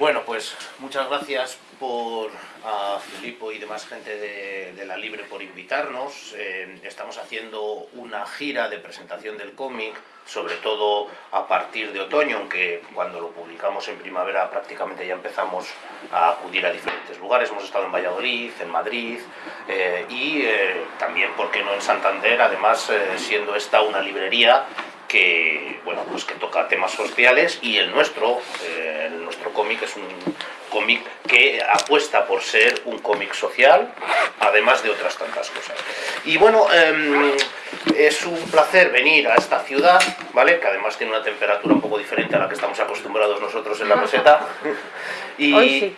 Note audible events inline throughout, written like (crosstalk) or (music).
Bueno, pues muchas gracias por a Filipo y demás gente de, La Libre por invitarnos. Eh, estamos haciendo una gira de presentación del cómic, sobre todo a partir de otoño, aunque cuando lo publicamos en primavera prácticamente ya empezamos a acudir a diferentes lugares. Hemos estado en Valladolid, en Madrid eh, y eh, también, ¿por qué no en Santander? Además, siendo esta una librería que, bueno, pues que toca temas sociales y el nuestro, el nuestro cómic es un cómic que apuesta por ser un cómic social, además de otras tantas cosas. Y bueno, em, es un placer venir a esta ciudad, ¿vale? Que además tiene una temperatura un poco diferente a la que estamos acostumbrados nosotros en la meseta. Y,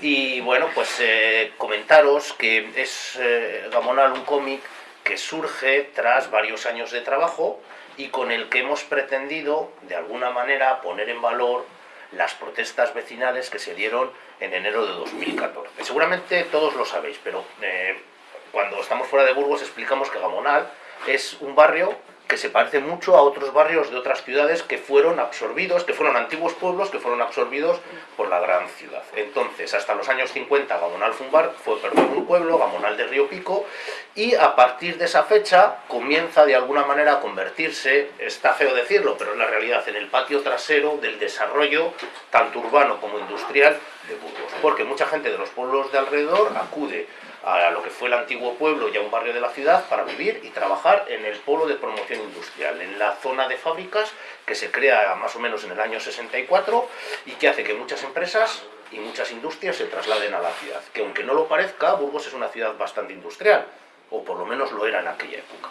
y, bueno, pues eh, comentaros que es eh, Gamonal un cómic que surge tras varios años de trabajo y con el que hemos pretendido, de alguna manera, poner en valor las protestas vecinales que se dieron en enero de 2014. Seguramente todos lo sabéis, pero eh, cuando estamos fuera de Burgos explicamos que Gamonal es un barrio que se parece mucho a otros barrios de otras ciudades que fueron absorbidos, que fueron antiguos pueblos que fueron absorbidos por la gran ciudad. Entonces, hasta los años 50, Gamonal fue un, bar, fue, un pueblo, Gamonal de Río Pico, y a partir de esa fecha comienza de alguna manera a convertirse, está feo decirlo, pero en la realidad, en el patio trasero del desarrollo, tanto urbano como industrial, de Burgos. Porque mucha gente de los pueblos de alrededor acude a lo que fue el antiguo pueblo y a un barrio de la ciudad para vivir y trabajar en el polo de promoción industrial, en la zona de fábricas que se crea más o menos en el año 64 y que hace que muchas empresas y muchas industrias se trasladen a la ciudad. Que aunque no lo parezca, Burgos es una ciudad bastante industrial, o por lo menos lo era en aquella época.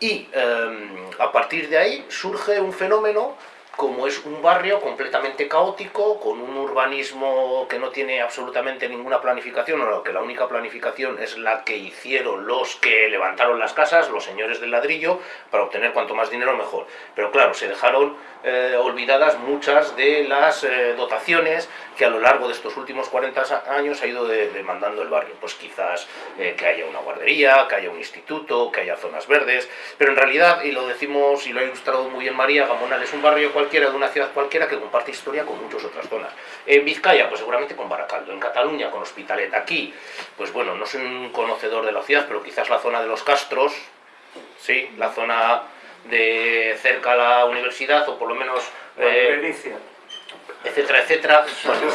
Y em, a partir de ahí surge un fenómeno como es un barrio completamente caótico, con un urbanismo que no tiene absolutamente ninguna planificación, o que la única planificación es la que hicieron los que levantaron las casas, los señores del ladrillo, para obtener cuanto más dinero mejor. Pero claro, se dejaron eh, olvidadas muchas de las eh, dotaciones que a lo largo de estos últimos 40 años ha ido demandando el barrio. Pues quizás eh, que haya una guardería, que haya un instituto, que haya zonas verdes, pero en realidad, y lo decimos y lo ha ilustrado muy bien María, Gamonal es un barrio cualquiera de una ciudad cualquiera que comparte historia con muchas otras zonas. En Vizcaya, pues seguramente con Baracaldo, en Cataluña con Hospitalet, aquí, pues bueno, no soy un conocedor de la ciudad, pero quizás la zona de los Castros, sí, la zona de cerca a la universidad, o por lo menos... Eh, etcétera, etcétera.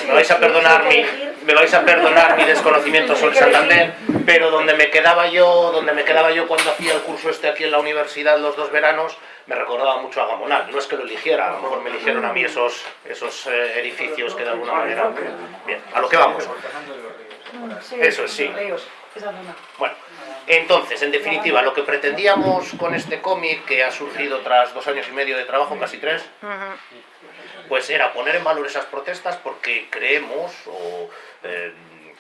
me vais a perdonar mi, me vais a perdonar mi desconocimiento sobre Santander, pero donde me quedaba yo, donde me quedaba yo cuando hacía el curso este aquí en la universidad los dos veranos, me recordaba mucho a Gamonal. No es que lo eligiera, a lo mejor me eligieron a mí esos, esos eh, edificios que de alguna manera... Bien, a lo que vamos. Eso es, sí. Bueno, entonces, en definitiva, lo que pretendíamos con este cómic, que ha surgido tras dos años y medio de trabajo, casi tres, pues era poner en valor esas protestas porque creemos eh,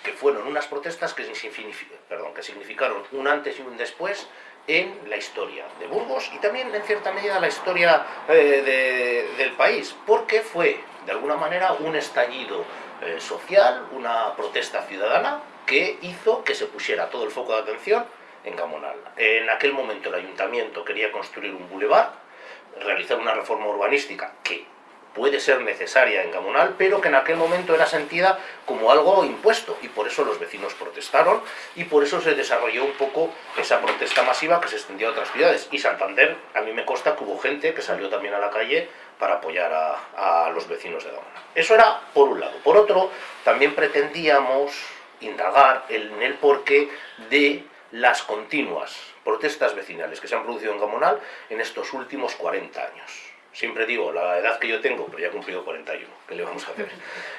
que fueron unas protestas que significaron un antes y un después en la historia de Burgos y también en cierta medida la historia eh, del país, porque fue de alguna manera un estallido eh, social, una protesta ciudadana que hizo que se pusiera todo el foco de atención en Gamonal. En aquel momento el ayuntamiento quería construir un bulevar, realizar una reforma urbanística que puede ser necesaria en Gamonal, pero que en aquel momento era sentida como algo impuesto, y por eso los vecinos protestaron, y por eso se desarrolló un poco esa protesta masiva que se extendió a otras ciudades. Y Santander, a mí me consta que hubo gente que salió también a la calle para apoyar a, los vecinos de Gamonal. Eso era por un lado. Por otro, también pretendíamos indagar en el porqué de las continuas protestas vecinales que se han producido en Gamonal en estos últimos 40 años siempre digo la edad que yo tengo, pero ya he cumplido 41, ¿qué le vamos a hacer?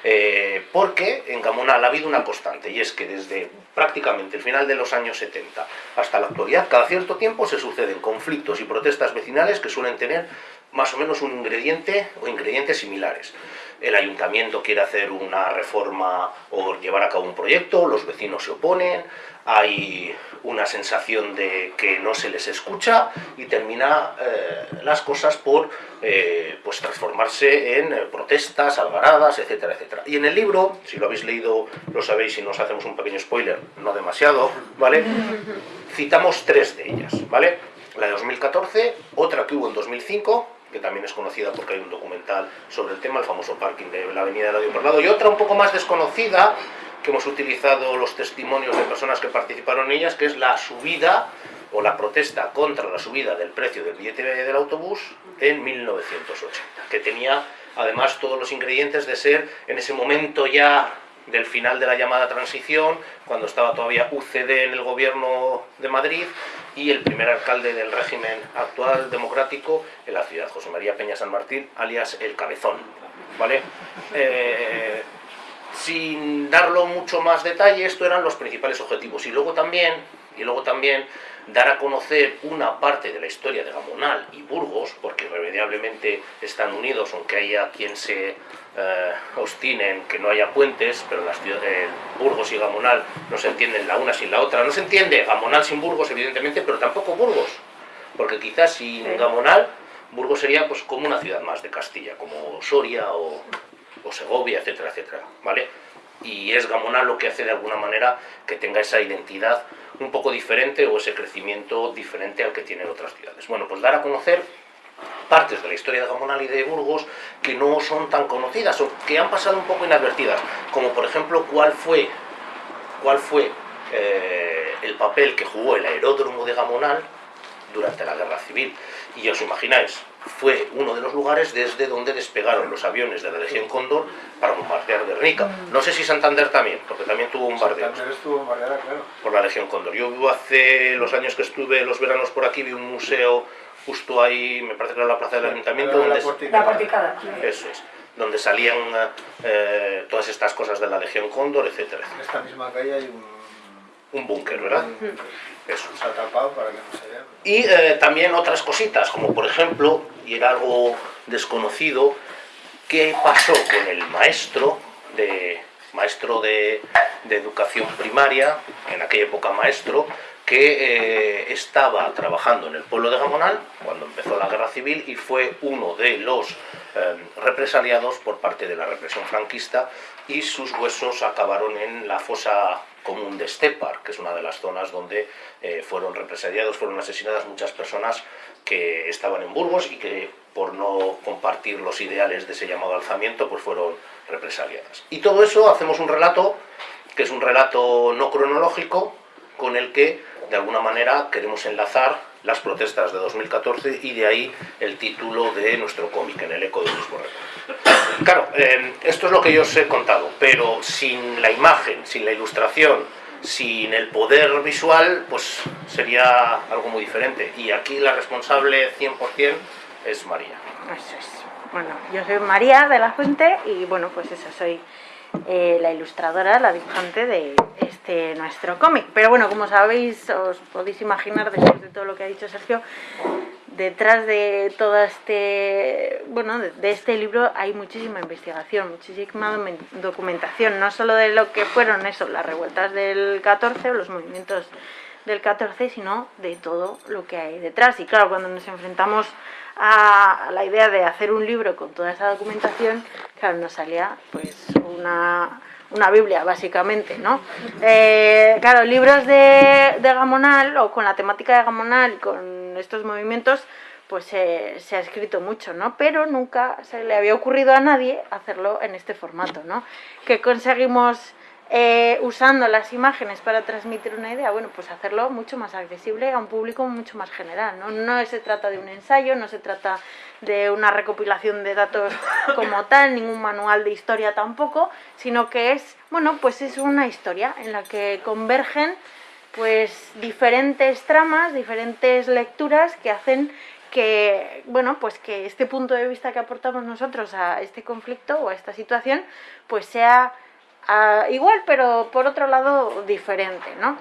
Eh, porque en Gamonal ha habido una constante, y es que desde prácticamente el final de los años 70 hasta la actualidad, cada cierto tiempo se suceden conflictos y protestas vecinales que suelen tener más o menos un ingrediente o ingredientes similares. El ayuntamiento quiere hacer una reforma o llevar a cabo un proyecto, los vecinos se oponen, hay una sensación de que no se les escucha y termina eh, las cosas por eh, pues transformarse en eh, protestas, algaradas, etcétera, etcétera. Y en el libro, si lo habéis leído, lo sabéis, y nos hacemos un pequeño spoiler, no demasiado, ¿vale? (laughs) Citamos tres de ellas, ¿vale? La de 2014, otra que hubo en 2005, que también es conocida porque hay un documental sobre el tema, el famoso parking de la avenida del por lado, y otra un poco más desconocida, que hemos utilizado los testimonios de personas que participaron en ellas, que es la subida o la protesta contra la subida del precio del billete del autobús en 1980, que tenía además todos los ingredientes de ser en ese momento ya del final de la llamada transición, cuando estaba todavía UCD en el gobierno de Madrid y el primer alcalde del régimen actual democrático en la ciudad, José María Peña San Martín, alias El Cabezón. ¿vale? Eh, sin darlo mucho más detalle, estos eran los principales objetivos. Y luego también, y luego también dar a conocer una parte de la historia de Gamonal y Burgos, porque irremediablemente están unidos, aunque haya quien se eh, obstine en que no haya puentes, pero las ciudades, Burgos y Gamonal no se entienden la una sin la otra. No se entiende Gamonal sin Burgos, evidentemente, pero tampoco Burgos, porque quizás sin Gamonal, Burgos sería pues como una ciudad más de Castilla, como Soria o, o Segovia, etcétera, etcétera, ¿vale? Y es Gamonal lo que hace de alguna manera que tenga esa identidad un poco diferente o ese crecimiento diferente al que tienen otras ciudades. Bueno, pues dar a conocer partes de la historia de Gamonal y de Burgos que no son tan conocidas o que han pasado un poco inadvertidas, como por ejemplo cuál fue, cuál fue eh, el papel que jugó el aeródromo de Gamonal durante la Guerra Civil. Y os imagináis, fue uno de los lugares desde donde despegaron los aviones de la Legión Cóndor para bombardear Guernica. Mm. No sé si Santander también, porque también tuvo bombardeo. Santander estuvo bombardeada, claro. Por la Legión Cóndor. Yo hace los años que estuve los veranos por aquí, vi un museo justo ahí, me parece que era la plaza del ayuntamiento. La, donde la porticada. Eso es donde salían eh, todas estas cosas de la Legión Cóndor, etcétera. En esta misma calle hay un... Un búnker, ¿verdad? Eso. Se ha tapado para que no se vea. Y eh, también otras cositas, como por ejemplo, y era algo desconocido, qué pasó con el maestro de, maestro de, educación primaria, en aquella época maestro, que eh, estaba trabajando en el pueblo de Gamonal cuando empezó la guerra civil y fue uno de los eh, represaliados por parte de la represión franquista y sus huesos acabaron en la fosa común de Estepar, que es una de las zonas donde eh, fueron represaliados, fueron asesinadas muchas personas que estaban en Burgos y que por no compartir los ideales de ese llamado alzamiento, pues fueron represaliadas. Y todo eso hacemos un relato, que es un relato no cronológico, con el que de alguna manera queremos enlazar las protestas de 2014 y de ahí el título de nuestro cómic, En el eco de Luis Borrego. Claro, eh, esto es lo que yo os he contado, pero sin la imagen, sin la ilustración, sin el poder visual, pues sería algo muy diferente. Y aquí la responsable 100% es María. Eso es. Bueno, yo soy María de la Fuente y bueno, pues eso, soy eh, la ilustradora, la dibujante de este nuestro cómic. Pero bueno, como sabéis, os podéis imaginar después de todo lo que ha dicho Sergio, detrás de todo este, bueno, de, este libro hay muchísima investigación, muchísima documentación, no solo de lo que fueron eso, las revueltas del 14 o los movimientos del 14, sino de todo lo que hay detrás. Y claro, cuando nos enfrentamos a la idea de hacer un libro con toda esa documentación, claro, nos salía pues una, una Biblia, básicamente, ¿no? Eh, claro, libros de, de, Gamonal, o con la temática de Gamonal, con estos movimientos, pues se ha escrito mucho, ¿no? Pero nunca se le había ocurrido a nadie hacerlo en este formato, ¿no? Que conseguimos eh, usando las imágenes para transmitir una idea, bueno, pues hacerlo mucho más accesible a un público mucho más general, ¿no? No se trata de un ensayo, no se trata de una recopilación de datos (laughs) como tal, ningún manual de historia tampoco, sino que es, bueno, pues es una historia en la que convergen pues diferentes tramas, diferentes lecturas que hacen que, bueno, pues que este punto de vista que aportamos nosotros a este conflicto o a esta situación, pues sea igual, pero por otro lado diferente, ¿no?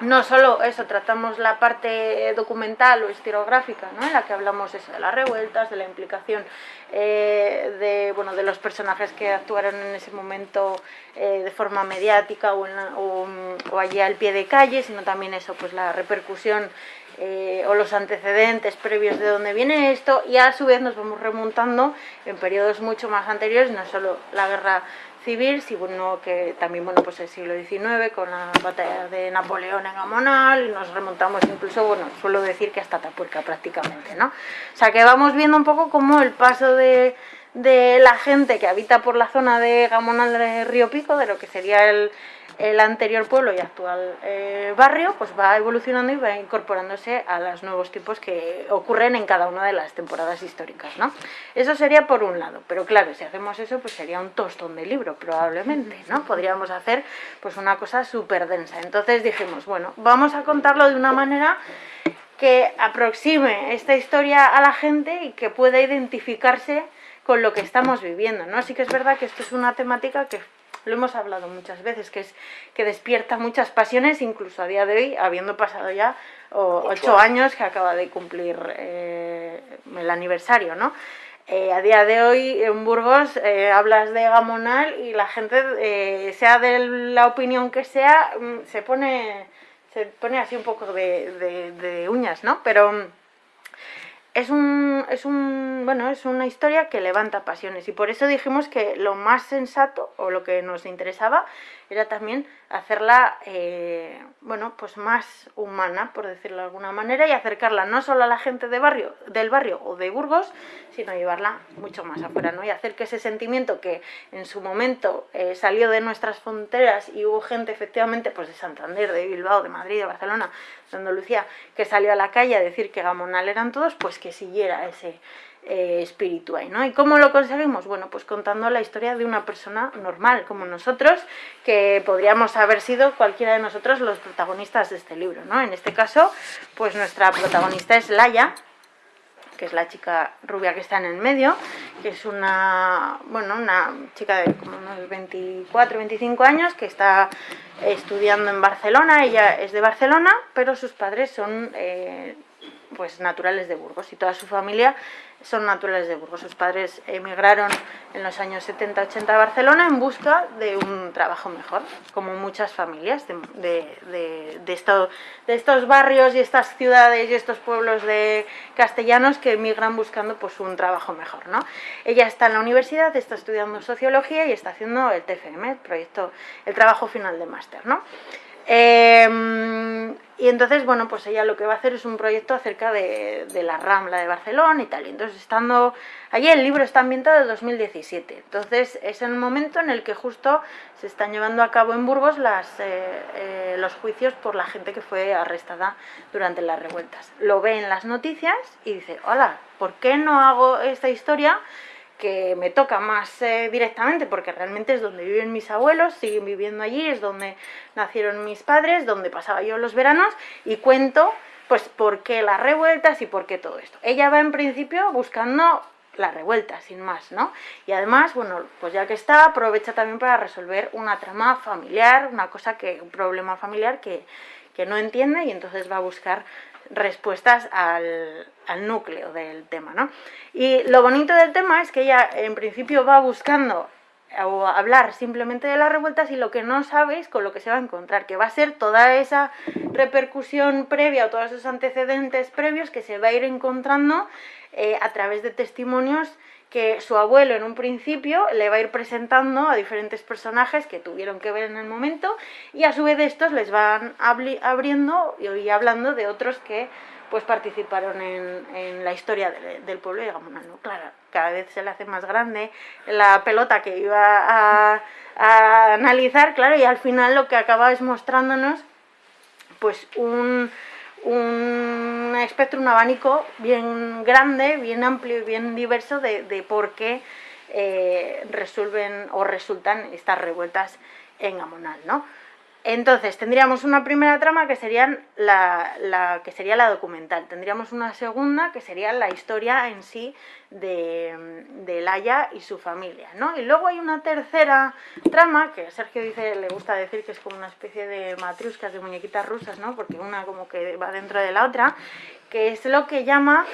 No solo eso, tratamos la parte documental o estilográfica, ¿no? en la que hablamos eso, de las revueltas, de la implicación eh, de, bueno, de los personajes que actuaron en ese momento eh, de forma mediática o, o, allí al pie de calle, sino también eso, pues la repercusión eh, o los antecedentes previos de dónde viene esto y a su vez nos vamos remontando en periodos mucho más anteriores, no solo la guerra civil, sino que también bueno, pues el siglo XIX con la batalla de Napoleón en Gamonal y nos remontamos incluso, bueno, suelo decir que hasta Tapuerca prácticamente, ¿no? O sea que vamos viendo un poco cómo el paso de, de la gente que habita por la zona de Gamonal de Río Pico, de lo que sería el, el anterior pueblo y actual eh, barrio pues va evolucionando y va incorporándose a los nuevos tipos que ocurren en cada una de las temporadas históricas, ¿no? Eso sería por un lado, pero claro, si hacemos eso pues sería un tostón de libro probablemente, ¿no? Podríamos hacer pues una cosa súper densa. Entonces dijimos, bueno, vamos a contarlo de una manera que aproxime esta historia a la gente y que pueda identificarse con lo que estamos viviendo, ¿no? Así que es verdad que esto es una temática que lo hemos hablado muchas veces, que es que despierta muchas pasiones, incluso a día de hoy, habiendo pasado ya ocho años que acaba de cumplir eh, el aniversario, ¿no? Eh, a día de hoy en Burgos eh, hablas de Gamonal y la gente, sea de la opinión que sea, mm, se pone, se pone así un poco de, de uñas, ¿no? Pero es un, es un, bueno, es una historia que levanta pasiones. Y por eso dijimos que lo más sensato o lo que nos interesaba era también hacerla, eh, bueno, pues más humana, por decirlo de alguna manera, y acercarla no solo a la gente de barrio, del barrio o de Burgos, sino llevarla mucho más afuera, ¿no? Y hacer que ese sentimiento que en su momento eh, salió de nuestras fronteras y hubo gente efectivamente pues de Santander, de Bilbao, de Madrid, de Barcelona, de Andalucía, que salió a la calle a decir que Gamonal eran todos, pues que siguiera ese, eh, espiritual, ¿no? ¿Y cómo lo conseguimos? Bueno, pues contando la historia de una persona normal, como nosotros, que podríamos haber sido cualquiera de nosotros los protagonistas de este libro, ¿no? En este caso, pues nuestra protagonista es Laia, que es la chica rubia que está en el medio, que es una, bueno, una chica de como unos 24, 25 años que está estudiando en Barcelona, ella es de Barcelona, pero sus padres son eh, pues naturales de Burgos y toda su familia son naturales de Burgos. Sus padres emigraron en los años 70-80 a Barcelona en busca de un trabajo mejor, como muchas familias de, de, de, estos barrios y estas ciudades y estos pueblos de castellanos que emigran buscando pues, un trabajo mejor. ¿no? Ella está en la universidad, está estudiando sociología y está haciendo el TFM, el proyecto, el trabajo final de máster. ¿no? Em, y entonces, bueno, pues ella lo que va a hacer es un proyecto acerca de, la Rambla de Barcelona y tal. Entonces, estando allí, el libro está ambientado en 2017. Entonces, es el momento en el que justo se están llevando a cabo en Burgos las, eh, eh, los juicios por la gente que fue arrestada durante las revueltas. Lo ve en las noticias y dice, hola, ¿por qué no hago esta historia? Que me toca más eh, directamente porque realmente es donde viven mis abuelos, siguen viviendo allí, es donde nacieron mis padres, donde pasaba yo los veranos y cuento pues por qué las revueltas y por qué todo esto. Ella va en principio buscando la revuelta, sin más, ¿no? Y además, bueno, pues ya que está, aprovecha también para resolver una trama familiar, una cosa que, un problema familiar que, que no entiende y entonces va a buscar respuestas al, núcleo del tema. ¿no? Y lo bonito del tema es que ella en principio va buscando o hablar simplemente de las revueltas y lo que no sabéis con lo que se va a encontrar, que va a ser toda esa repercusión previa o todos esos antecedentes previos que se va a ir encontrando eh, a través de testimonios que su abuelo en un principio le va a ir presentando a diferentes personajes que tuvieron que ver en el momento y a su vez estos les van abriendo y hablando de otros que pues participaron en, la historia del pueblo y digamos, claro, cada vez se le hace más grande la pelota que iba a, a analizar, claro, y al final lo que acaba es mostrándonos pues un un espectro, un abanico bien grande, bien amplio y bien diverso de, por qué eh, resuelven o resultan estas revueltas en Amonal, ¿no? Entonces, tendríamos una primera trama que, serían la, que sería la documental. Tendríamos una segunda que sería la historia en sí de, de Laia y su familia. ¿no? Y luego hay una tercera trama, que Sergio dice, le gusta decir que es como una especie de matriuscas, de muñequitas rusas, ¿no? porque una como que va dentro de la otra, que es lo que llama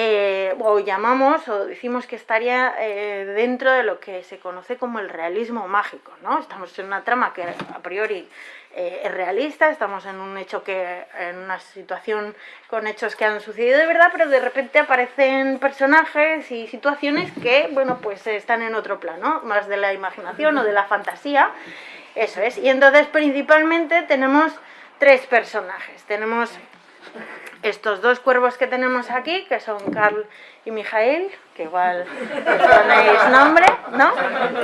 eh, o llamamos o decimos que estaría eh, dentro de lo que se conoce como el realismo mágico, ¿no? Estamos en una trama que a priori eh, es realista, estamos en un hecho que, en una situación con hechos que han sucedido de verdad, pero de repente aparecen personajes y situaciones que, bueno, pues están en otro plano, más de la imaginación o de la fantasía, eso es. Y entonces principalmente tenemos tres personajes, tenemos estos dos cuervos que tenemos aquí, que son Carl y Mijael, que igual ponéis nombre, ¿no?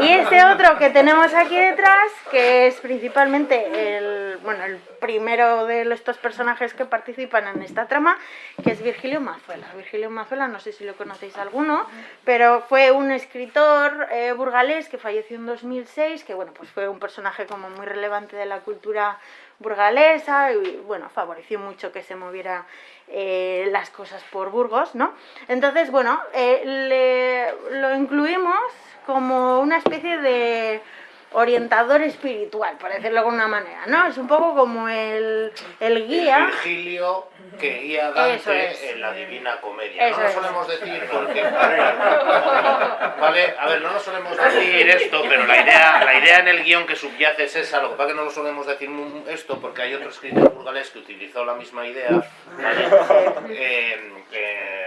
Y este otro que tenemos aquí detrás, que es principalmente el, bueno, el primero de estos personajes que participan en esta trama, que es Virgilio Mazuela. Virgilio Mazuela, no sé si lo conocéis alguno, pero fue un escritor eh, burgalés que falleció en 2006, que bueno, pues fue un personaje como muy relevante de la cultura burgalesa y bueno, favoreció mucho que se moviera eh, las cosas por Burgos, ¿no? Entonces, bueno, eh, lo incluimos como una especie de orientador espiritual, por decirlo de alguna manera, ¿no? Es un poco como el, el guía... Virgilio que guía Dante en la Divina Comedia. no lo solemos decir porque... Vale, a ver, no lo solemos decir esto, pero la idea, la idea en el guion que subyace es esa, lo que pasa es que no lo solemos decir esto porque hay otro escritor burgalés que utilizó la misma idea, ¿vale? (laughs) Eh, eh,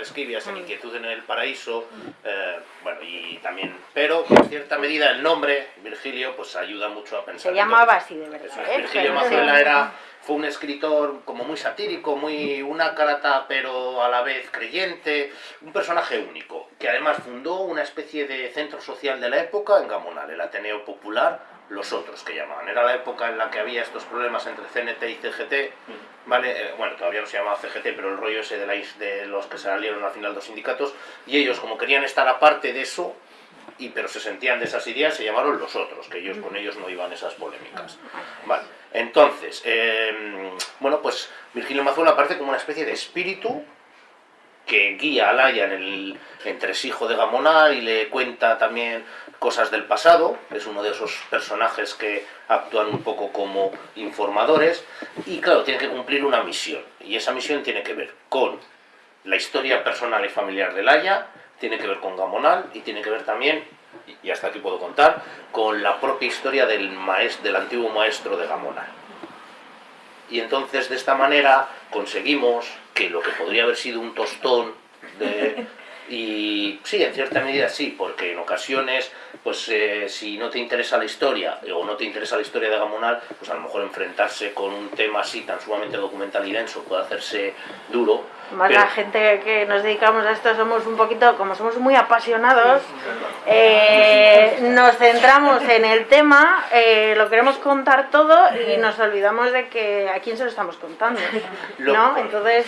Oscar Esquivias en Inquietud en el Paraíso, eh, bueno, y también, pero en cierta medida el nombre, Virgilio, pues ayuda mucho a pensar. Se llamaba así de verdad. ¿eh? Virgilio Mazuela era, fue un escritor como muy satírico, muy una carata pero a la vez creyente, un personaje único, que además fundó una especie de centro social de la época en Gamonal, el Ateneo Popular, los otros que llamaban. Era la época en la que había estos problemas entre CNT y CGT, ¿vale? Eh, bueno, todavía no se llamaba CGT, pero el rollo ese de, la, de los que salieron al final dos sindicatos, y ellos como querían estar aparte de eso, y pero se sentían de esas ideas, se llamaron los otros, que ellos con ellos no iban esas polémicas. Vale, entonces, em, bueno, pues Virgilio Mazuela aparece como una especie de espíritu que guía a Laia en el entresijo de Gamonal y le cuenta también cosas del pasado, es uno de esos personajes que actúan un poco como informadores y claro, tiene que cumplir una misión y esa misión tiene que ver con la historia personal y familiar de Laia, tiene que ver con Gamonal y tiene que ver también, y hasta aquí puedo contar, con la propia historia del, maestro, del antiguo maestro de Gamonal. Y entonces de esta manera conseguimos que lo que podría haber sido un tostón de, (laughs) y sí, en cierta medida sí, porque en ocasiones, pues eh, si no te interesa la historia o no te interesa la historia de Gamonal, pues a lo mejor enfrentarse con un tema así tan sumamente documental y denso puede hacerse duro más la gente que nos dedicamos a esto somos un poquito, como somos muy apasionados, eh, nos centramos en el tema, eh, lo queremos contar todo y nos olvidamos de que a quién se lo estamos contando, ¿no? Entonces,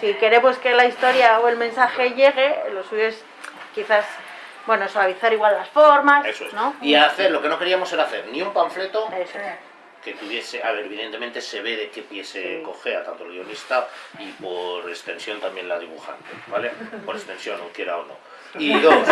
si queremos que la historia o el mensaje llegue, lo suyo es quizás bueno, suavizar igual las formas, ¿no? Y hacer, lo que no queríamos era hacer ni un panfleto, que tuviese, a ver, evidentemente se ve de qué pie se cogea tanto el guionista y por extensión también la dibujante, ¿vale? Por extensión, o quiera o no. Y (laughs) dos,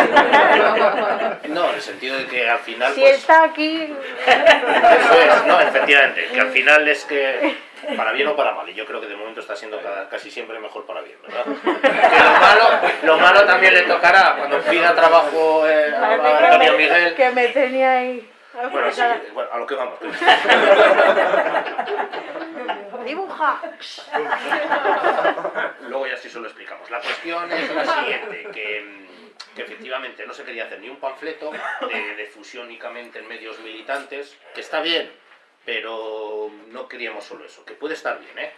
no, en el sentido de que al final... Si pues, está aquí... Eso es, no, efectivamente, que al final es que para bien o para mal, y yo creo que de momento está siendo casi siempre mejor para bien, ¿verdad? Que lo malo, lo malo también le tocará cuando pida trabajo eh, a Antonio Miguel. Que me tenía ahí. Bueno, sí, bueno, a lo que vamos. (laughs) Dibuja. Luego ya sí solo explicamos. La cuestión es la siguiente, que, que efectivamente no se quería hacer ni un panfleto de, de fusión únicamente en medios militantes, que está bien, pero no queríamos solo eso, que puede estar bien, ¿eh?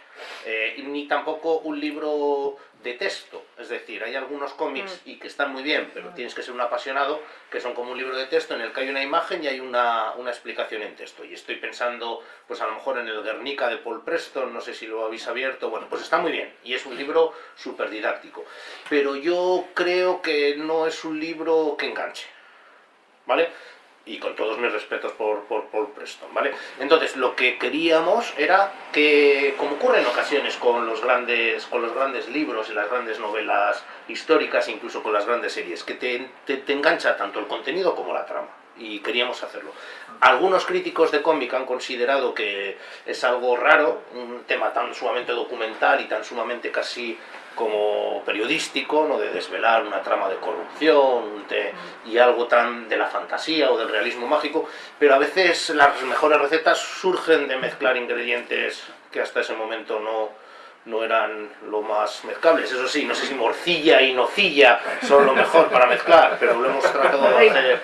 ¿eh? ni tampoco un libro de texto, es decir, hay algunos cómics mm. y que están muy bien, pero tienes que ser un apasionado, que son como un libro de texto en el que hay una imagen y hay una, una explicación en texto, y estoy pensando, pues a lo mejor en el Guernica de Paul Preston, no sé si lo habéis abierto, bueno, pues está muy bien, y es un libro súper didáctico, pero yo creo que no es un libro que enganche, ¿vale? Y con todos mis respetos por, por, Preston, ¿vale? Entonces, lo que queríamos era que, como ocurre en ocasiones con los grandes, con los grandes libros y las grandes novelas históricas, incluso con las grandes series, que te, te, engancha tanto el contenido como la trama y queríamos hacerlo. Algunos críticos de cómic han considerado que es algo raro, un tema tan sumamente documental y tan sumamente casi como periodístico, ¿no? de desvelar una trama de corrupción y algo tan de la fantasía o del realismo mágico, pero a veces las mejores recetas surgen de mezclar ingredientes que hasta ese momento no, no eran lo más mezclables. Eso sí, no sé si morcilla y nocilla son lo mejor para mezclar, pero lo hemos tratado de hacer,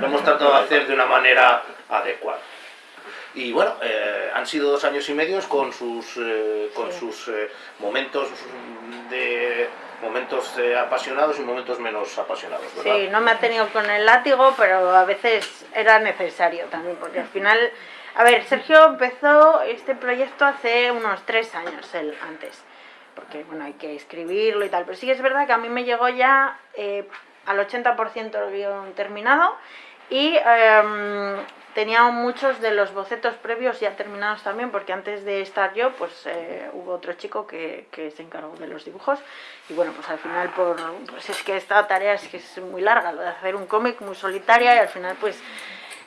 lo hemos tratado de, hacer de una manera adecuada. Y bueno, eh, han sido dos años y medios con sus, eh, con sus eh, momentos de momentos apasionados y momentos menos apasionados. ¿verdad? Sí, no me ha tenido con el látigo, pero a veces era necesario también, porque al final a ver, Sergio empezó este proyecto hace unos tres años, él antes, porque bueno, hay que escribirlo y tal, pero sí que es verdad que a mí me llegó ya eh, al 80% el guion terminado y em, tenía muchos de los bocetos previos ya terminados también, porque antes de estar yo, pues eh, hubo otro chico que, que, se encargó de los dibujos. Y bueno, pues al final, por, pues es que esta tarea es que es muy larga, lo de hacer un cómic muy solitaria y al final, pues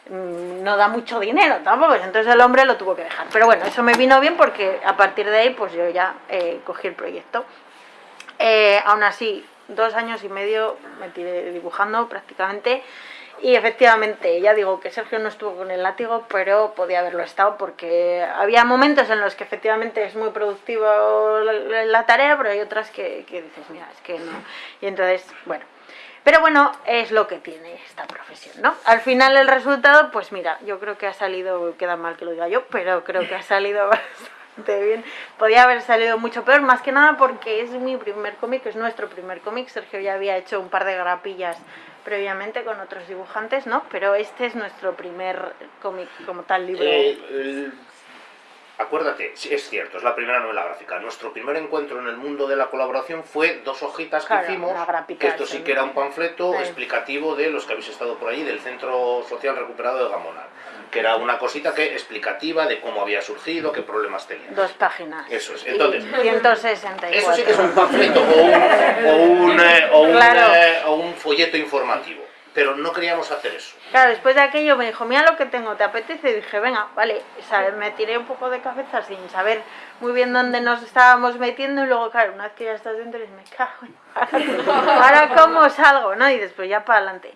Mm, no da mucho dinero tampoco, entonces el hombre lo tuvo que dejar. Pero bueno, eso me vino bien porque a partir de ahí pues yo ya eh, cogí el proyecto. Eh, aún así, dos años y medio me tiré dibujando prácticamente y efectivamente, ya digo que Sergio no estuvo con el látigo, pero podía haberlo estado porque había momentos en los que efectivamente es muy productivo la, tarea, pero hay otras que, que dices, mira, es que no. Y entonces, bueno, pero bueno, es lo que tiene esta profesión, ¿no? Al final el resultado, pues mira, yo creo que ha salido, queda mal que lo diga yo, pero creo que ha salido (laughs) bastante bien. Podía haber salido mucho peor, más que nada porque es mi primer cómic, es nuestro primer cómic. Sergio ya había hecho un par de grapillas previamente con otros dibujantes, ¿no? Pero este es nuestro primer cómic como tal libro. Eh, acuérdate, es cierto, es la primera novela gráfica. Nuestro primer encuentro en el mundo de la colaboración fue dos hojitas que hicimos, que esto sí que era un panfleto explicativo de los que habéis estado por ahí, del Centro Social Recuperado de Gamonal, que era una cosita que explicativa de cómo había surgido, qué problemas tenía. Dos páginas. Eso es. Entonces, 164. Eso sí que es un panfleto o un, eh, eh, o un folleto informativo pero no queríamos hacer eso. Claro, después de aquello me dijo, mira lo que tengo, ¿te apetece? Y dije, venga, vale, me tiré un poco de cabeza sin saber muy bien dónde nos estábamos metiendo y luego, claro, una vez que ya estás dentro, dices, me cago en... (laughs) ahora cómo salgo, ¿no? Y después ya para adelante.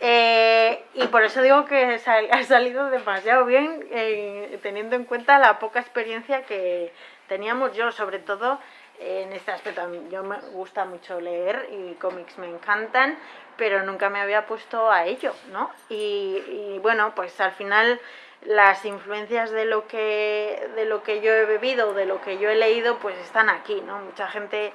Eh, y por eso digo que ha salido demasiado bien, eh, teniendo en cuenta la poca experiencia que teníamos yo, sobre todo en este aspecto. Yo me gusta mucho leer y cómics me encantan, pero nunca me había puesto a ello, ¿no? Y, bueno, pues al final las influencias de lo que de lo que yo he bebido, de lo que yo he leído, pues están aquí, ¿no? Mucha gente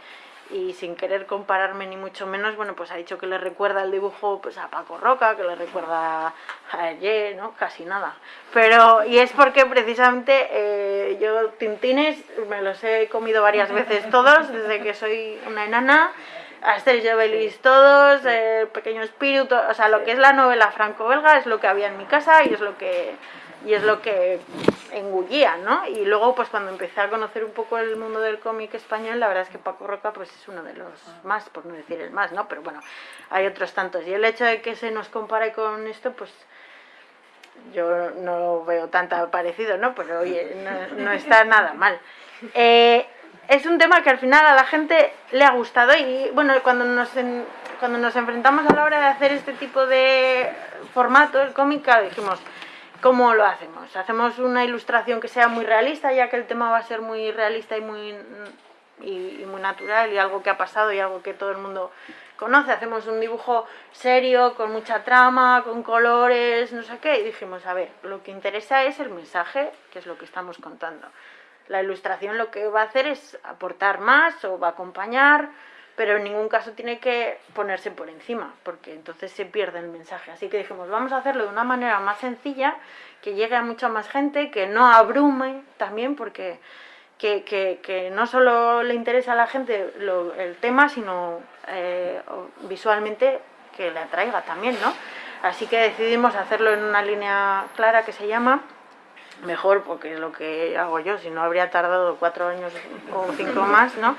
y sin querer compararme ni mucho menos, bueno, pues ha dicho que le recuerda el dibujo pues a Paco Roca, que le recuerda a ayer, ¿no? Casi nada. Pero, y es porque precisamente eh, yo tintines me los he comido varias veces todos, desde que soy una enana, Asterix y Obelix todos, el Pequeño Espíritu, o sea, lo que es la novela franco-belga es lo que había en mi casa y es lo que y es lo que engullía, ¿no? Y luego, pues cuando empecé a conocer un poco el mundo del cómic español, la verdad es que Paco Roca, pues es uno de los más, por no decir el más, ¿no? Pero bueno, hay otros tantos. Y el hecho de que se nos compare con esto, pues yo no veo tanto parecido, ¿no? Pero oye, no, está nada mal. (laughs) Eh, es un tema que al final a la gente le ha gustado y bueno, cuando nos, cuando nos enfrentamos a la hora de hacer este tipo de formato, el cómic, dijimos, ¿Cómo lo hacemos? ¿Hacemos una ilustración que sea muy realista, ya que el tema va a ser muy realista y muy, y, muy natural y algo que ha pasado y algo que todo el mundo conoce? ¿Hacemos un dibujo serio, con mucha trama, con colores, no sé qué? Y dijimos, a ver, lo que interesa es el mensaje, que es lo que estamos contando. La ilustración lo que va a hacer es aportar más o va a acompañar pero en ningún caso tiene que ponerse por encima, porque entonces se pierde el mensaje. Así que dijimos, vamos a hacerlo de una manera más sencilla, que llegue a mucha más gente, que no abrume también, porque que, que, no solo le interesa a la gente el tema, sino eh, visualmente que le atraiga también, ¿no? Así que decidimos hacerlo en una línea clara que se llama mejor porque es lo que hago yo, si no habría tardado cuatro años o cinco más, ¿no?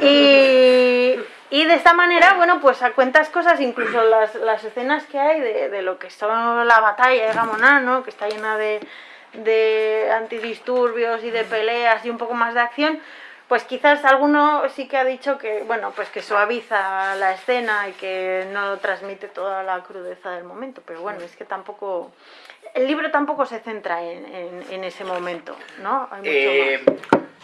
Y, y de esta manera, bueno, pues a cuentas cosas, incluso las, las escenas que hay de, de, lo que son la batalla de Gamoná, ¿no? Que está llena de, de antidisturbios y de peleas y un poco más de acción, pues quizás alguno sí que ha dicho que, bueno, pues que suaviza la escena y que no transmite toda la crudeza del momento, pero bueno, es que tampoco, el libro tampoco se centra en, en, ese momento, ¿no? Hay mucho eh,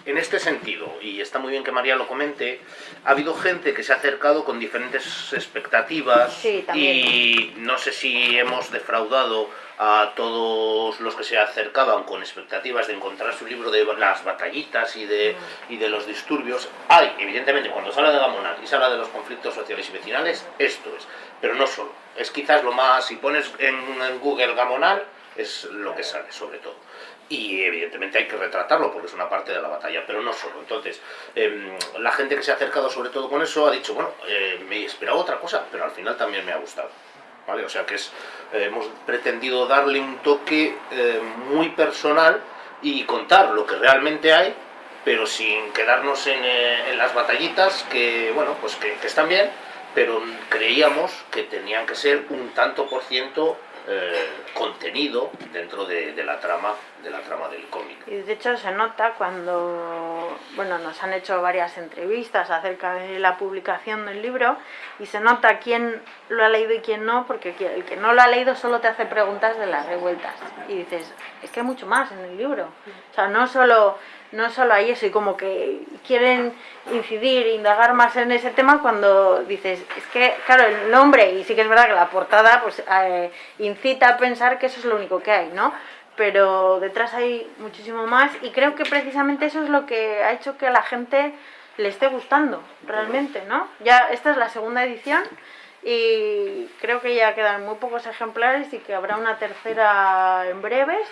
En este sentido, y está muy bien que María lo comente, ha habido gente que se ha acercado con diferentes expectativas y no sé si hemos defraudado a todos los que se acercaban con expectativas de encontrar su libro de las batallitas y de, y de los disturbios. Hay, evidentemente, cuando se habla de Gamonal y se habla de los conflictos sociales y vecinales, esto es. Pero no solo. Es quizás lo más, si pones en, Google Gamonal, es lo que sale, sobre todo. Y evidentemente hay que retratarlo porque es una parte de la batalla, pero no solo. Entonces, em, la gente que se ha acercado sobre todo con eso ha dicho, bueno, eh, me esperaba otra cosa, pero al final también me ha gustado. ¿vale? O sea que eh, hemos pretendido darle un toque eh, muy personal y contar lo que realmente hay, pero sin quedarnos en, en las batallitas que, bueno, pues que, que, están bien, pero creíamos que tenían que ser un tanto por ciento eh, contenido dentro de, la trama de la trama del cómic. Y de hecho se nota cuando bueno nos han hecho varias entrevistas acerca de la publicación del libro y se nota quién lo ha leído y quién no, porque el que no lo ha leído solo te hace preguntas de las revueltas y dices, es que hay mucho más en el libro. O sea, no solo no solo hay eso, y como que quieren incidir, indagar más en ese tema cuando dices, es que, claro, el nombre, y sí que es verdad que la portada pues eh, incita a pensar que eso es lo único que hay, ¿no? Pero detrás hay muchísimo más y creo que precisamente eso es lo que ha hecho que a la gente le esté gustando, realmente, ¿no? Ya esta es la segunda edición y creo que ya quedan muy pocos ejemplares y que habrá una tercera en breves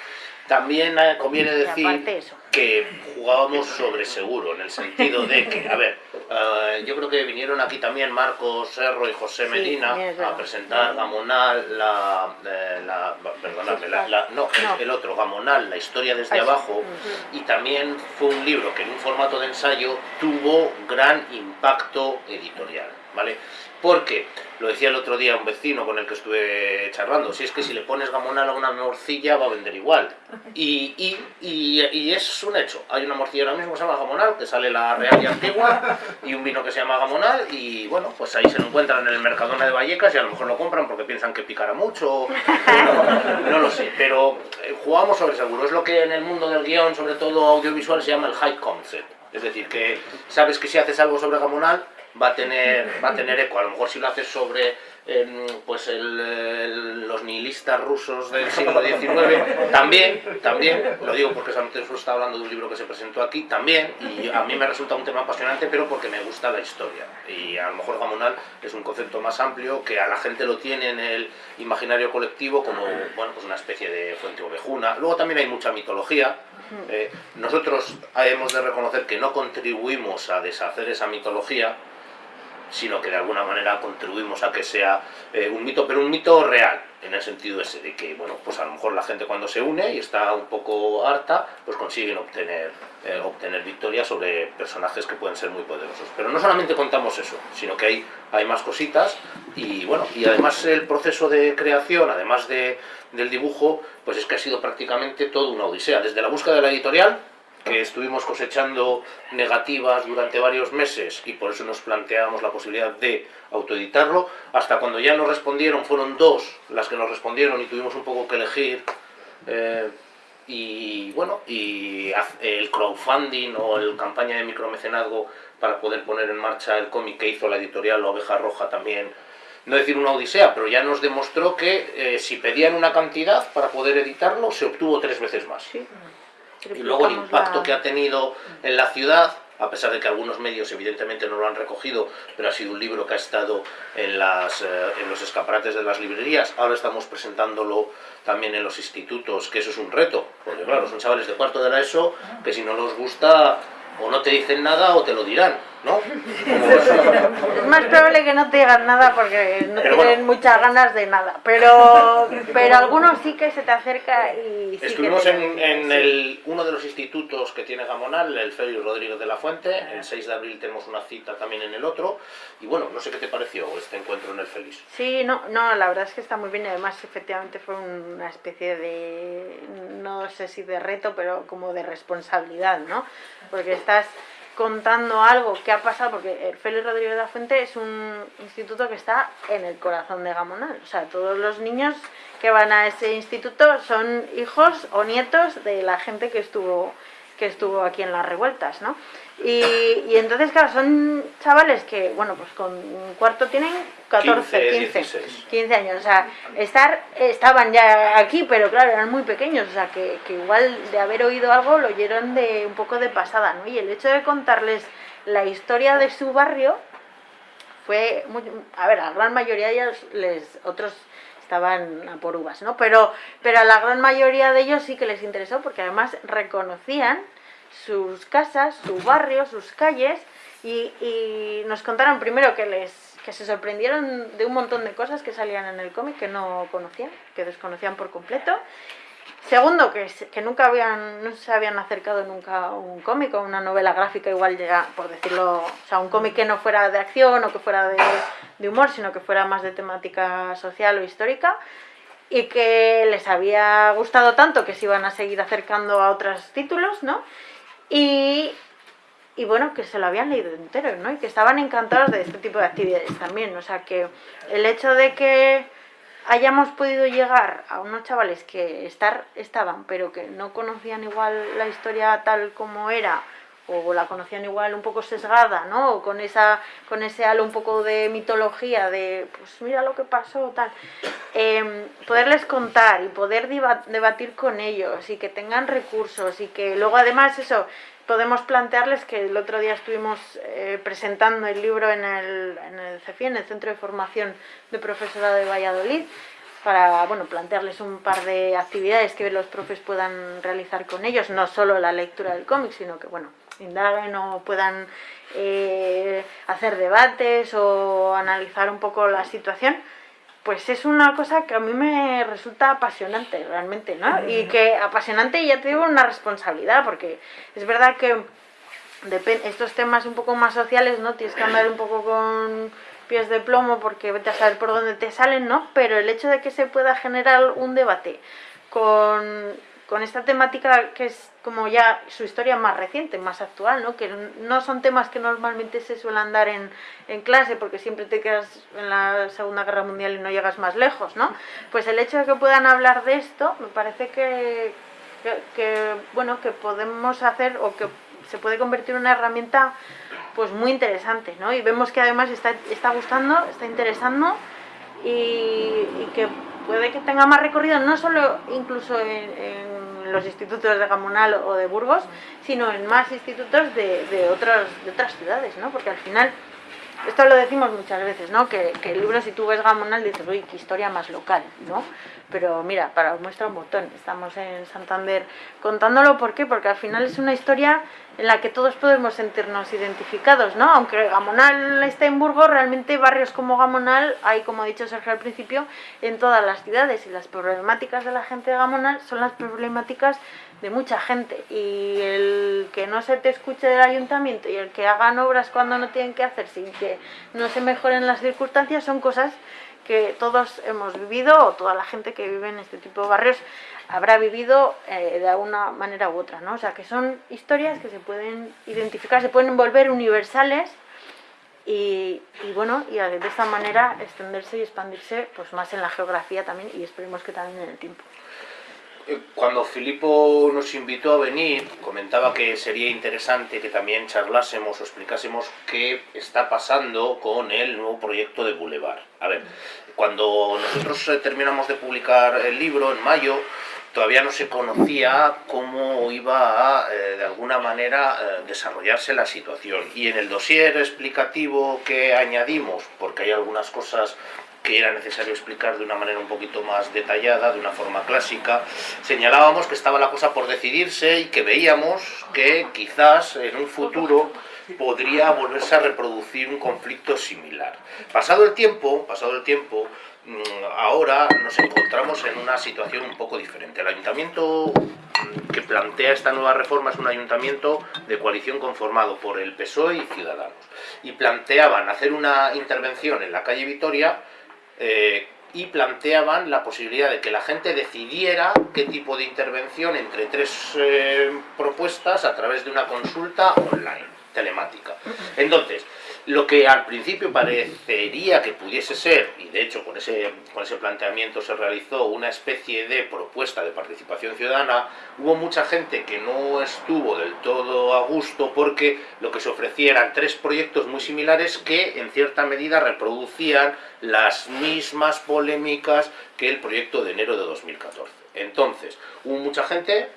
también eh, conviene decir que jugábamos sobre seguro, en el sentido de que, a ver, eh, yo creo que vinieron aquí también Marcos Serro y José Medina a presentar Gamonal, la, eh, la, la, no, el, otro, Gamonal, la historia desde abajo, y también fue un libro que en un formato de ensayo tuvo gran impacto editorial, ¿vale? Porque, lo decía el otro día un vecino con el que estuve charlando, si es que si le pones gamonal a una morcilla va a vender igual. Y, es un hecho. Hay una morcilla ahora mismo que se llama gamonal, que sale la real y antigua, y un vino que se llama gamonal, y bueno, pues ahí se lo encuentran en el Mercadona de Vallecas y a lo mejor lo compran porque piensan que picará mucho, no, no lo sé. Pero eh, jugamos sobre seguro. Es lo que en el mundo del guion, sobre todo audiovisual, se llama el high concept. Es decir, que sabes que si haces algo sobre gamonal, va a tener, va a tener eco. A lo mejor si lo haces sobre em, pues el, los nihilistas rusos del siglo XIX, también, también, lo digo porque solamente está hablando de un libro que se presentó aquí, también, y a mí me resulta un tema apasionante, pero porque me gusta la historia. Y a lo mejor Gamonal es un concepto más amplio que a la gente lo tiene en el imaginario colectivo como bueno, pues una especie de fuente ovejuna. Luego también hay mucha mitología. Eh, nosotros hemos de reconocer que no contribuimos a deshacer esa mitología, sino que de alguna manera contribuimos a que sea eh, un mito, pero un mito real, en el sentido ese de que, bueno, pues a lo mejor la gente cuando se une y está un poco harta, pues consiguen obtener, eh, obtener victoria sobre personajes que pueden ser muy poderosos. Pero no solamente contamos eso, sino que hay, hay más cositas y, bueno, y además el proceso de creación, además de, del dibujo, pues es que ha sido prácticamente toda una odisea, desde la búsqueda de la editorial, que estuvimos cosechando negativas durante varios meses y por eso nos planteamos la posibilidad de autoeditarlo, hasta cuando ya nos respondieron, fueron dos las que nos respondieron y tuvimos un poco que elegir eh, y bueno, y el crowdfunding o el campaña de micromecenazgo para poder poner en marcha el cómic que hizo la editorial La Oveja Roja también, no decir una odisea, pero ya nos demostró que eh, si pedían una cantidad para poder editarlo, se obtuvo tres veces más. Y luego el impacto que ha tenido en la ciudad, a pesar de que algunos medios evidentemente no lo han recogido, pero ha sido un libro que ha estado en, las, eh, en los escaparates de las librerías, ahora estamos presentándolo también en los institutos, que eso es un reto, porque claro, son chavales de cuarto de la ESO, que si no los gusta o no te dicen nada o te lo dirán. ¿no? Es (laughs) más probable que no te digan nada porque no tienen muchas ganas de nada, pero, pero algunos sí que se te acerca y sí Estuvimos en, en el, uno de los institutos que tiene Gamonal, el Félix Rodríguez de la Fuente, el 6 de abril tenemos una cita también en el otro, y bueno, no sé qué te pareció este encuentro en el Félix. Sí, no, no, la verdad es que está muy bien además efectivamente fue una especie de, no sé si de reto, pero como de responsabilidad, ¿no? Porque estás contando algo que ha pasado, porque el Félix Rodríguez de la Fuente es un instituto que está en el corazón de Gamonal. O sea, todos los niños que van a ese instituto son hijos o nietos de la gente que estuvo que estuvo aquí en las revueltas, ¿no? Y, y entonces, claro, son chavales que, bueno, pues con un cuarto tienen 14, 15, 16. 15 años, o sea, estar, estaban ya aquí, pero claro, eran muy pequeños, o sea, que, que igual de haber oído algo lo oyeron de un poco de pasada, ¿no? Y el hecho de contarles la historia de su barrio fue, muy, a ver, a la gran mayoría de ellos, les, otros estaban a por uvas, ¿no? Pero, pero a la gran mayoría de ellos sí que les interesó porque además reconocían sus casas, su barrio, sus calles y, y nos contaron primero que les que se sorprendieron de un montón de cosas que salían en el cómic que no conocían, que desconocían por completo. Segundo, que, nunca habían, no se habían acercado nunca a un cómic o una novela gráfica, igual llega, por decirlo, o sea, un cómic que no fuera de acción o que fuera de, de humor, sino que fuera más de temática social o histórica y que les había gustado tanto que se iban a seguir acercando a otros títulos, ¿no? Y, y bueno, que se lo habían leído entero, ¿no? Y que estaban encantados de este tipo de actividades también. O sea, que el hecho de que hayamos podido llegar a unos chavales que estar, estaban, pero que no conocían igual la historia tal como era, o la conocían igual un poco sesgada, ¿no? O con, esa, con ese halo un poco de mitología, de pues mira lo que pasó, tal. Em, poderles contar y poder debatir con ellos y que tengan recursos y que luego además eso podemos plantearles que el otro día estuvimos eh, presentando el libro en el, en el CEFI, en el Centro de Formación de Profesorado de Valladolid, para bueno, plantearles un par de actividades que los profes puedan realizar con ellos, no solo la lectura del cómic, sino que bueno, indaguen o puedan eh, hacer debates o analizar un poco la situación pues es una cosa que a mí me resulta apasionante realmente, ¿no? Y que apasionante y ya te digo una responsabilidad, porque es verdad que estos temas un poco más sociales, ¿no? Tienes que andar un poco con pies de plomo porque vete a saber por dónde te salen, ¿no? Pero el hecho de que se pueda generar un debate con, con esta temática que es como ya su historia más reciente, más actual, ¿no? Que no son temas que normalmente se suelen dar en, en clase porque siempre te quedas en la Segunda Guerra Mundial y no llegas más lejos, ¿no? Pues el hecho de que puedan hablar de esto me parece que, que, que, bueno, que podemos hacer o que se puede convertir en una herramienta pues muy interesante, ¿no? Y vemos que además está, está gustando, está interesando y, y que puede que tenga más recorrido, no solo incluso en, en los institutos de Gamonal o de Burgos, sino en más institutos de, de, otros, de otras ciudades, ¿no? Porque al final, esto lo decimos muchas veces, ¿no? Que, el libro, si tú ves Gamonal, dices, uy, qué historia más local, ¿no? Pero mira, para muestra un botón, estamos en Santander contándolo, ¿por qué? Porque al final es una historia en la que todos podemos sentirnos identificados, ¿no? Aunque Gamonal esté en Burgos, realmente barrios como Gamonal hay, como ha dicho Sergio al principio, en todas las ciudades y las problemáticas de la gente de Gamonal son las problemáticas de mucha gente y el que no se te escuche del ayuntamiento y el que hagan obras cuando no tienen que hacer sin que no se mejoren las circunstancias son cosas que todos hemos vivido o toda la gente que vive en este tipo de barrios habrá vivido eh, de alguna manera u otra, ¿no? O sea, que son historias que se pueden identificar, se pueden volver universales y, y bueno, y de esta manera extenderse y expandirse pues más en la geografía también y esperemos que también en el tiempo. Eh, Cuando Filipo nos invitó a venir, comentaba que sería interesante que también charlásemos o explicásemos qué está pasando con el nuevo proyecto de Boulevard. A ver, cuando nosotros eh, terminamos de publicar el libro en mayo, todavía no se conocía cómo iba a, eh, de alguna manera, desarrollarse la situación. Y en el dossier explicativo que añadimos, porque hay algunas cosas que era necesario explicar de una manera un poquito más detallada, de una forma clásica, señalábamos que estaba la cosa por decidirse y que veíamos que quizás en un futuro podría volverse a reproducir un conflicto similar. Pasado el tiempo, pasado el tiempo, mm, ahora nos encontramos en una situación un poco diferente. El ayuntamiento que plantea esta nueva reforma es un ayuntamiento de coalición conformado por el PSOE y Ciudadanos. Y planteaban hacer una intervención en la calle Vitoria eh, y planteaban la posibilidad de que la gente decidiera qué tipo de intervención entre tres eh, propuestas a través de una consulta online. telemática. Entonces, lo que al principio parecería que pudiese ser, y de hecho con ese, con ese planteamiento se realizó una especie de propuesta de participación ciudadana, hubo mucha gente que no estuvo del todo a gusto porque lo que se ofrecía eran tres proyectos muy similares que en cierta medida reproducían las mismas polémicas que el proyecto de enero de 2014. Entonces, hubo mucha gente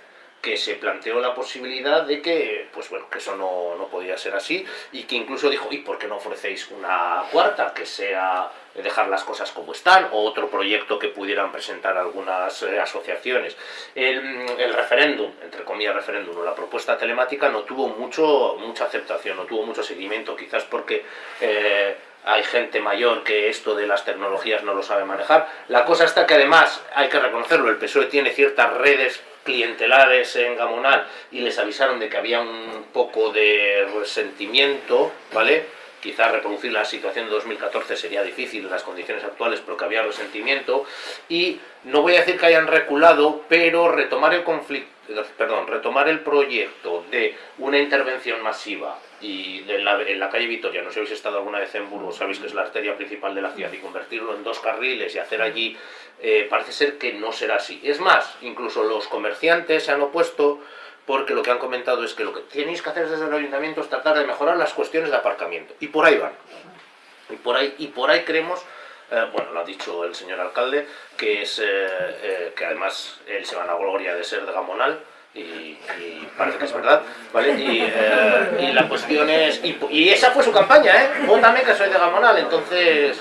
que se planteó la posibilidad de que, pues bueno, que eso no, no, podía ser así y que incluso dijo, ¿y por qué no ofrecéis una cuarta que sea dejar las cosas como están o otro proyecto que pudieran presentar algunas eh, asociaciones? El, referéndum, entre comillas referéndum, o la propuesta telemática no tuvo mucho, mucha aceptación, no tuvo mucho seguimiento, quizás porque... Eh, hay gente mayor que esto de las tecnologías no lo sabe manejar. La cosa está que además, hay que reconocerlo, el PSOE tiene ciertas redes clientelares en Gamonal y les avisaron de que había un poco de resentimiento, ¿vale? Quizás reproducir la situación de 2014 sería difícil en las condiciones actuales, pero que había resentimiento. Y no voy a decir que hayan reculado, pero retomar el conflicto, perdón, retomar el proyecto de una intervención masiva y en la, calle Vitoria, no sé si habéis estado alguna vez en Burgos, sabéis que es la arteria principal de la ciudad, y convertirlo en dos carriles y hacer allí, eh, parece ser que no será así. Es más, incluso los comerciantes se han opuesto porque lo que han comentado es que lo que tenéis que hacer desde el ayuntamiento es tratar de mejorar las cuestiones de aparcamiento. Y por ahí van. Y por ahí, y por ahí creemos eh, bueno, lo ha dicho el señor alcalde, que es eh, eh, que además él se va a la gloria de ser de Gamonal, y, parece que es verdad, ¿vale? Y, eh, y la cuestión es... Y, y, esa fue su campaña, ¿eh? Vótame que soy de Gamonal, entonces...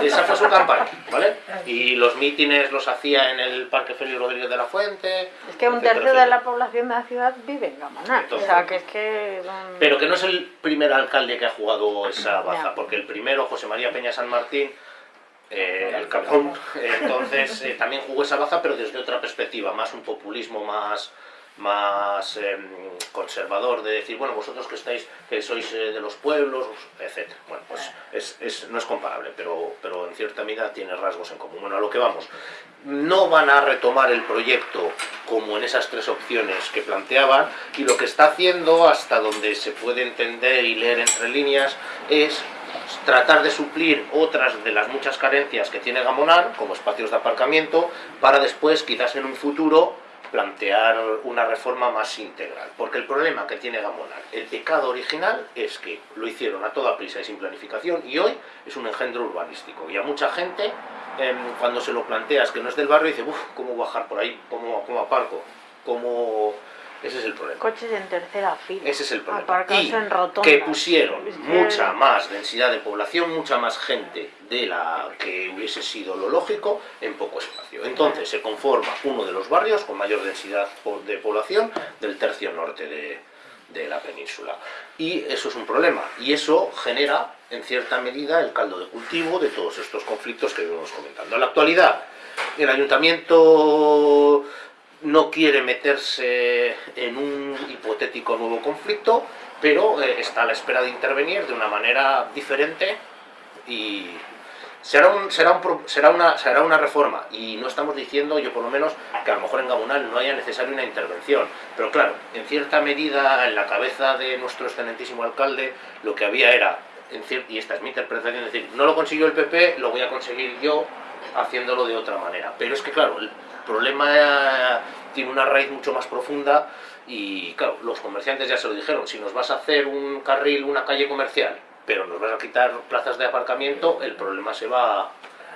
Esa fue su campaña, ¿vale? Y los mítines los hacía en el Parque Félix Rodríguez de la Fuente... Es que un tercio de la población de la ciudad vive en Gamonal, entonces, o sea, que es que... Pero que no es el primer alcalde que ha jugado esa baza, porque el primero, José María Peña San Martín, eh, el Capón, (laughs) entonces eh, también jugó esa baza, pero desde otra perspectiva, más un populismo más más eh, conservador de decir, bueno, vosotros que estáis, que sois eh, de los pueblos, etc. Bueno, pues es, es, no es comparable, pero, pero en cierta medida tiene rasgos en común. Bueno, a lo que vamos, no van a retomar el proyecto como en esas tres opciones que planteaban, y lo que está haciendo, hasta donde se puede entender y leer entre líneas, es tratar de suplir otras de las muchas carencias que tiene Gamonar, como espacios de aparcamiento, para después, quizás en un futuro, plantear una reforma más integral. Porque el problema que tiene Gamonal, el pecado original, es que lo hicieron a toda prisa y sin planificación y hoy es un engendro urbanístico. Y a mucha gente, eh, cuando se lo planteas que no es del barrio, dice, uff, ¿cómo bajar por ahí? ¿Cómo, cómo aparco? ¿Cómo ese es el problema. Coches en tercera fila. Ese es el problema. y en que pusieron mucha más densidad de población, mucha más gente de la que hubiese sido lo lógico en poco espacio. Entonces se conforma uno de los barrios con mayor densidad de población del tercio norte de, de la península. Y eso es un problema. Y eso genera, en cierta medida, el caldo de cultivo de todos estos conflictos que vemos comentando. En la actualidad, el ayuntamiento no quiere meterse en un hipotético nuevo conflicto, pero eh, está a la espera de intervenir de una manera diferente y será, un, será, un, será, una, será una reforma. Y no estamos diciendo, yo por lo menos, que a lo mejor en Gabonal no haya necesaria una intervención. Pero claro, en cierta medida, en la cabeza de nuestro excelentísimo alcalde, lo que había era, y esta es mi interpretación, decir, no lo consiguió el PP, lo voy a conseguir yo haciéndolo de otra manera. Pero es que claro, problema tiene una raíz mucho más profunda y claro, los comerciantes ya se lo dijeron, si nos vas a hacer un carril, una calle comercial, pero nos vas a quitar plazas de aparcamiento, el problema se va,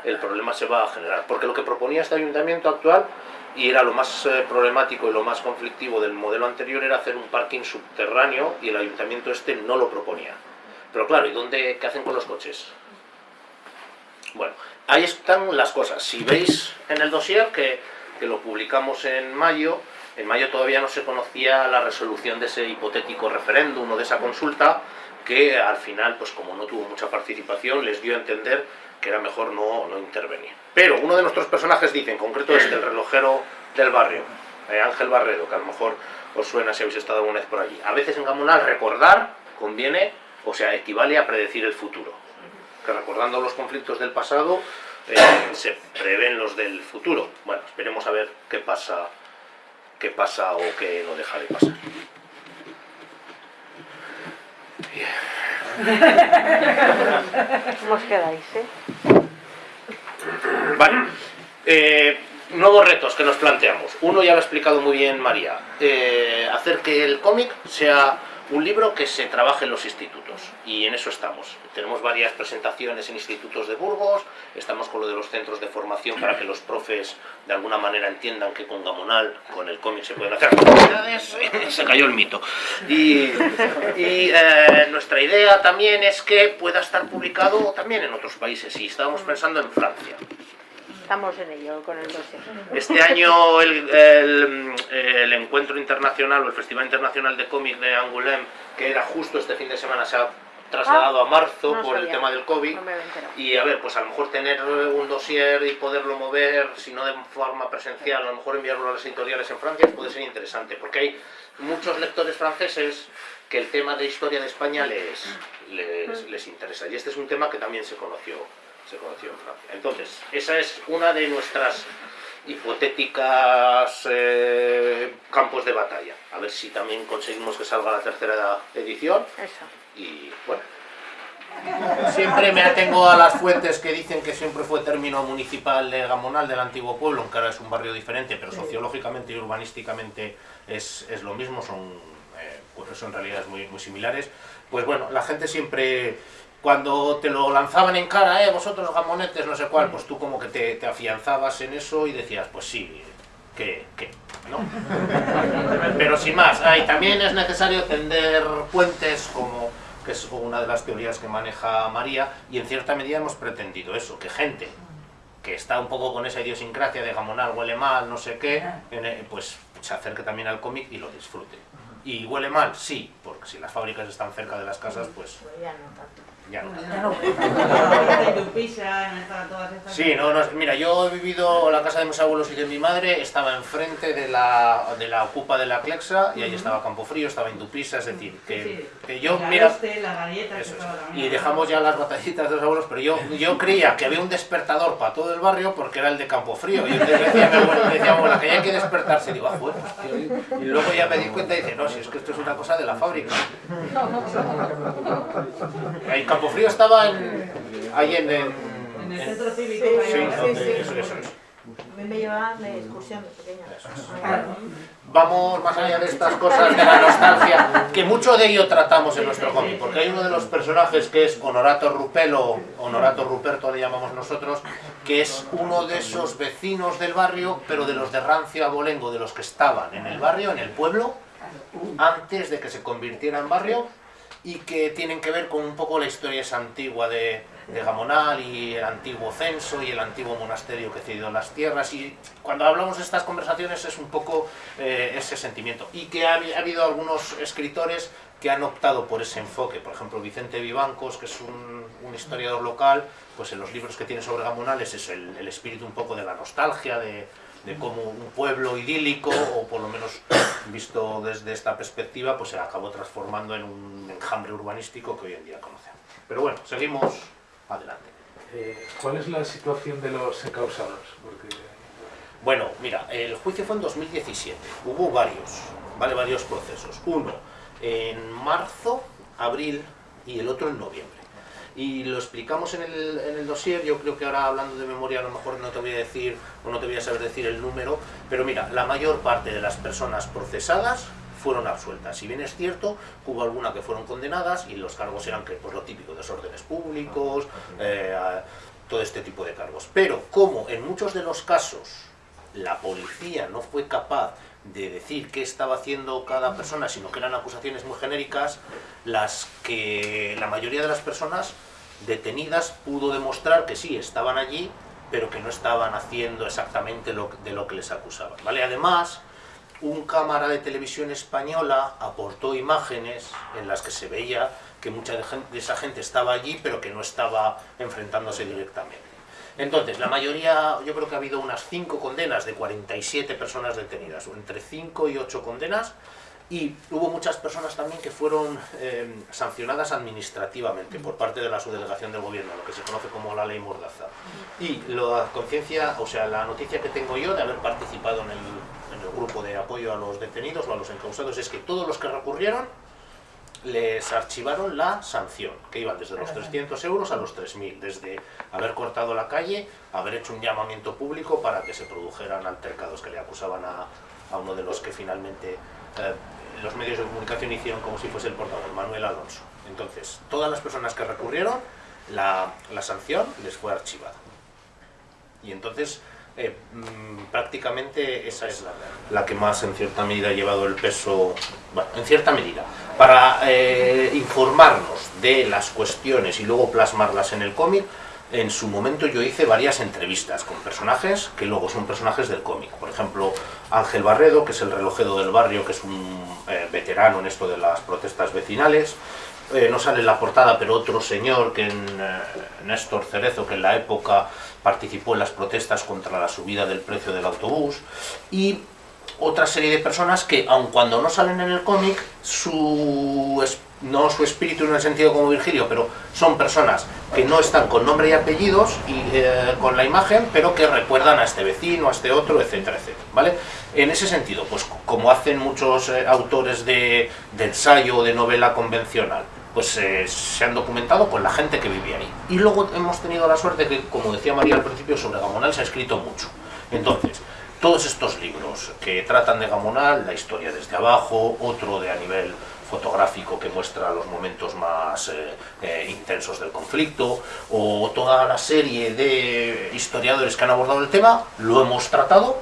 el problema se va a generar. Porque lo que proponía este ayuntamiento actual, y era lo más eh, problemático y lo más conflictivo del modelo anterior, era hacer un parking subterráneo y el ayuntamiento este no lo proponía. Pero claro, ¿y dónde, qué hacen con los coches? Bueno, ahí están las cosas. Si veis en el dossier que que lo publicamos en mayo, en mayo todavía no se conocía la resolución de ese hipotético referéndum o de esa consulta, que al final, pues como no tuvo mucha participación, les dio a entender que era mejor no, no intervenir. Pero uno de nuestros personajes dice, en concreto este, el relojero del barrio, eh, Ángel Barredo, que a lo mejor os suena si habéis estado alguna vez por allí. A veces en Gamonal recordar conviene, o sea, equivale a predecir el futuro. Que recordando los conflictos del pasado, eh, se prevén los del futuro. Bueno, esperemos a ver qué pasa, qué pasa o qué no deja de pasar. ¿Cómo os quedáis, eh? Vale. Eh, nuevos retos que nos planteamos. Uno ya lo ha explicado muy bien María. Eh, hacer que el cómic sea un libro que se trabaje en los institutos. Y en eso estamos. Tenemos varias presentaciones en institutos de Burgos. Estamos con lo de los centros de formación para que los profes de alguna manera entiendan que con Gamonal, con el cómic se pueden hacer actividades. (laughs) se cayó el mito. Y, y, eh, nuestra idea también es que pueda estar publicado también en otros países. Y estábamos pensando en Francia. Estamos en ello con el dossier. Este año el, el- el encuentro internacional o el Festival Internacional de Cómic de Angoulême, que era justo este fin de semana, se ha trasladado a marzo no por el sabía. tema del COVID. No. Y a ver, pues a lo mejor tener un dossier y poderlo mover, si no de forma presencial, a lo mejor enviarlo a las editoriales en Francia puede ser interesante, porque hay muchos lectores franceses que el tema de historia de España les, les, les interesa. Y este es un tema que también se conoció, se conoció en Francia. Entonces, esa es una de nuestras hipotéticas eh, campos de batalla. A ver si también conseguimos que salga la tercera edición Eso. y bueno. Siempre me atengo a las fuentes que dicen que siempre fue término municipal de Gamonal, del antiguo pueblo, aunque ahora es un barrio diferente, pero sociológicamente y urbanísticamente es, es lo mismo, son eh, pues son realidades muy, muy similares. Pues bueno, la gente siempre, cuando te lo lanzaban en cara, eh, vosotros gamonetes, no sé cuál, pues tú como que te, te afianzabas en eso y decías, pues sí, que, que, ¿no? (laughs) Pero sin más, ah, y también es necesario tender puentes como que es una de las teorías que maneja María, y en cierta medida hemos pretendido eso, que gente que está un poco con esa idiosincrasia de gamonal, huele mal, no sé qué, eh, pues se acerque también al cómic y lo disfrute. Y huele mal, sí, porque si las fábricas están cerca de las casas, pues ya no. Sí, no, no, mira, yo he vivido la casa de mis abuelos y de mi madre, estaba enfrente de la, de la ocupa de la Clexa y ahí estaba Campofrío, estaba Indupisa, es decir, que, que yo, la mira, la galleta, eso es. y dejamos ya las batallitas de los abuelos, pero yo, yo creía que había un despertador para todo el barrio porque era el de Campofrío, y entonces decía mi abuela, decía abuela despertarse, digo, ah, bueno, y, luego ya me di cuenta y dice, no, si es que esto es una cosa de la fábrica. El Campofrío estaba en, ahí en, en- En el en- centro cívico. Sí, Sí, eso, eso. Me de excursión pequeña. Vamos más allá de estas cosas de la nostalgia, que mucho de ello tratamos en nuestro cómic, porque hay uno de los personajes que es Honorato Rupelo, Honorato Ruperto le llamamos nosotros, que es uno de esos vecinos del barrio, pero de los de Rancio Abolengo, de los que estaban en el barrio, en el pueblo, antes de que se convirtiera en barrio, y que tienen que ver con un poco la historia esa antigua de, de Gamonal y el antiguo censo y el antiguo monasterio que cedió las tierras. Y cuando hablamos de estas conversaciones es un poco eh, ese sentimiento. Y que ha, ha habido algunos escritores que han optado por ese enfoque, por ejemplo Vicente Vivancos, que es un, un historiador local, pues en los libros que tiene sobre Gamonal es eso, el, el espíritu un poco de la nostalgia, de, de cómo un pueblo idílico, o por lo menos visto desde esta perspectiva, pues se acabó transformando en un enjambre urbanístico que hoy en día conocemos. Pero bueno, seguimos adelante. Eh, ¿Cuál es la situación de los encausados? Porque Bueno, mira, el juicio fue en 2017. Hubo varios, ¿vale? Varios procesos. Uno en marzo, abril y el otro en noviembre. Y lo explicamos en el, en el dossier, yo creo que ahora hablando de memoria a lo mejor no te voy a decir, o no te voy a saber decir el número, pero mira, la mayor parte de las personas procesadas fueron absueltas. Si bien es cierto, hubo alguna que fueron condenadas y los cargos eran que, pues, lo típico, desórdenes públicos, eh, a- todo este tipo de cargos. Pero como en muchos de los casos la policía no fue capaz de decir qué estaba haciendo cada persona, sino que eran acusaciones muy genéricas, las que la mayoría de las personas detenidas pudo demostrar que sí, estaban allí, pero que no estaban haciendo exactamente lo, de lo que les acusaban. ¿vale? Además, un cámara de televisión española aportó imágenes en las que se veía que mucha de, esa gente estaba allí, pero que no estaba enfrentándose directamente. Entonces, la mayoría, yo creo que ha habido unas 5 condenas de 47 personas detenidas, entre 5 y 8 condenas, y hubo muchas personas también que fueron eh, sancionadas administrativamente por parte de la subdelegación del gobierno, lo que se conoce como la ley Mordaza. Y la conciencia, o sea, la noticia que tengo yo de haber participado en el, el grupo de apoyo a los detenidos o a los encausados es que todos los que recurrieron les archivaron la sanción, que iban desde los 300 euros a los 3.000, desde haber cortado la calle, haber hecho un llamamiento público para que se produjeran altercados que le acusaban a, a uno de los que finalmente eh, los medios de comunicación hicieron como si fuese el portador, Manuel Alonso. Entonces, todas las personas que recurrieron, la, la sanción les fue archivada. Y entonces, eh, mm, prácticamente esa es la, la que más en cierta medida ha llevado el peso, bueno, en cierta medida, para eh, informarnos de las cuestiones y luego plasmarlas en el cómic, en su momento yo hice varias entrevistas con personajes que luego son personajes del cómic. Por ejemplo, Ángel Barredo, que es el relojero del barrio, que es un eh, veterano en esto de las protestas vecinales. Eh, no sale en la portada, pero otro señor, que en, eh, Néstor Cerezo, que en la época participó en las protestas contra la subida del precio del autobús. Y otra serie de personas que, aun cuando no salen en el cómic, su, no su espíritu en el sentido como Virgilio, pero son personas que no están con nombre y apellidos y eh, con la imagen, pero que recuerdan a este vecino, a este otro, etcétera, etcétera, ¿vale? En ese sentido, pues como hacen muchos autores de, de ensayo o de novela convencional, pues eh, se han documentado con la gente que vive ahí. Y luego hemos tenido la suerte que, como decía María al principio, sobre Gamonal se ha escrito mucho. Entonces, todos estos libros que tratan de Gamonal, la historia desde abajo, otro de a nivel fotográfico que muestra los momentos más eh, eh, intensos del conflicto, o toda la serie de historiadores que han abordado el tema, lo hemos tratado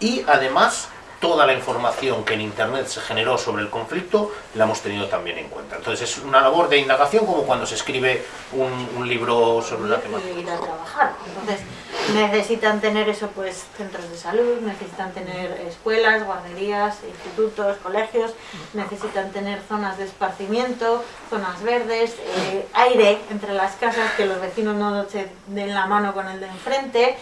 y además toda la información que en internet se generó sobre el conflicto la hemos tenido también en cuenta. Entonces es una labor de indagación como cuando se escribe un, un libro sobre una temática. y ir a trabajar. Entonces necesitan tener eso, pues centros de salud, necesitan tener escuelas, guarderías, institutos, colegios, necesitan tener zonas de esparcimiento, zonas verdes, eh, aire entre las casas, que los vecinos no se den la mano con el de enfrente.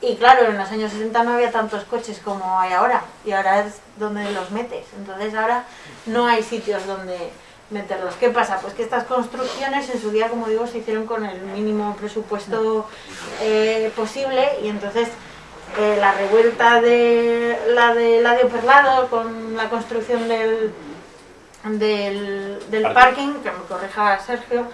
Y claro, en los años 60 no había tantos coches como hay ahora, y ahora es donde los metes. Entonces ahora no hay sitios donde meterlos. ¿Qué pasa? Pues que estas construcciones en su día, como digo, se hicieron con el mínimo presupuesto eh, posible y entonces eh, la revuelta de la de Ladio Perlado con la construcción del, del, del Parking. parking, que me corrija Sergio,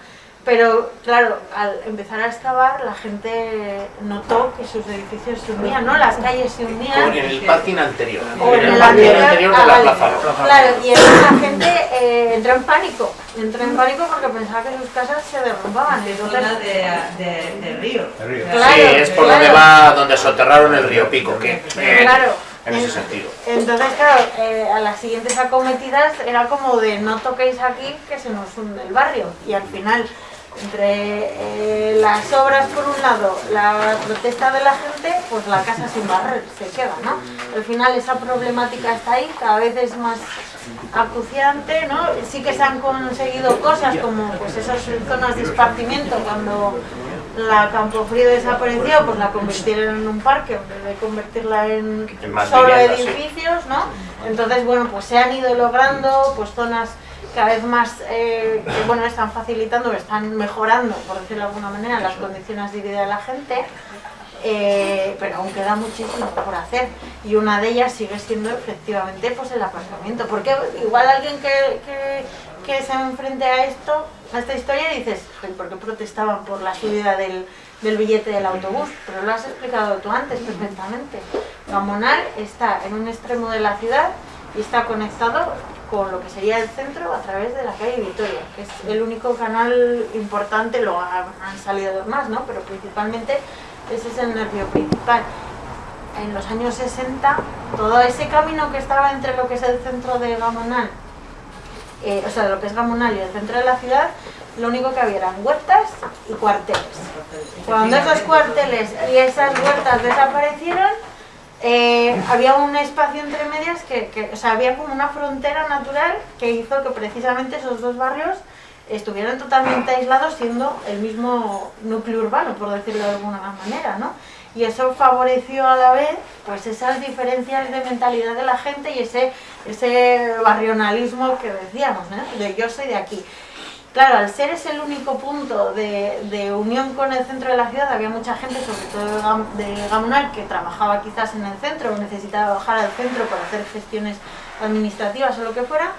pero claro, al empezar a excavar la gente notó que sus edificios se hundían, ¿no? Las calles se hundían. Como en el parking anterior, O en el parking anterior de ah, la. Plaza. Claro, y entonces la gente eh, entró en pánico. Entró en pánico porque pensaba que sus casas se derrumbaban. de Entonces, de, de, de río. El río. Claro, sí, es por claro. donde va, donde soterraron el río Pico, que eh, claro. en ese en- sentido. Entonces, claro, eh, a las siguientes acometidas era como de no toquéis aquí que se nos hunde el barrio. Y al final, entre eh, las obras por un lado, la protesta de la gente, pues la casa sin barrer se queda, ¿no? Al final esa problemática está ahí, cada vez es más acuciante, ¿no? Sí que se han conseguido cosas como pues esas zonas de esparcimiento cuando la Campofrío desapareció, pues la convirtieron en un parque en vez de convertirla en, solo edificios, ¿no? Entonces, bueno, pues se han ido logrando pues zonas cada vez más eh, que bueno están facilitando, están mejorando, por decirlo de alguna manera, las condiciones de vida de la gente. eh, pero aún queda muchísimo por hacer y una de ellas sigue siendo efectivamente pues el aparcamiento porque igual alguien que, que, que se enfrente a esto a esta historia dices "Joder, ¿por qué protestaban por la subida del, del billete del autobús? pero lo has explicado tú antes perfectamente Gamonal está en un extremo de la ciudad y está conectado con lo que sería el centro a través de la calle Vitoria, que es el único canal importante, lo han, han salido más, ¿no? Pero principalmente ese es el nervio principal. En los años 60, todo ese camino que estaba entre lo que es el centro de Gamonal, eh, o sea, lo que es Gamonal y el centro de la ciudad, lo único que había eran huertas y cuarteles. Cuando esos cuarteles y esas huertas desaparecieron, eh, había un espacio entre medias que, o sea, había como una frontera natural que hizo que precisamente esos dos barrios estuvieran totalmente aislados siendo el mismo núcleo urbano, por decirlo de alguna manera, ¿no? Y eso favoreció a la vez pues esas diferencias de mentalidad de la gente y ese, ese barrionalismo que decíamos, ¿no? De yo soy de aquí. Claro, al ser ese el único punto de, unión con el centro de la ciudad, había mucha gente, sobre todo de Gam- de Gamonal, que trabajaba quizás en el centro o necesitaba bajar al centro para hacer gestiones administrativas o lo que fuera,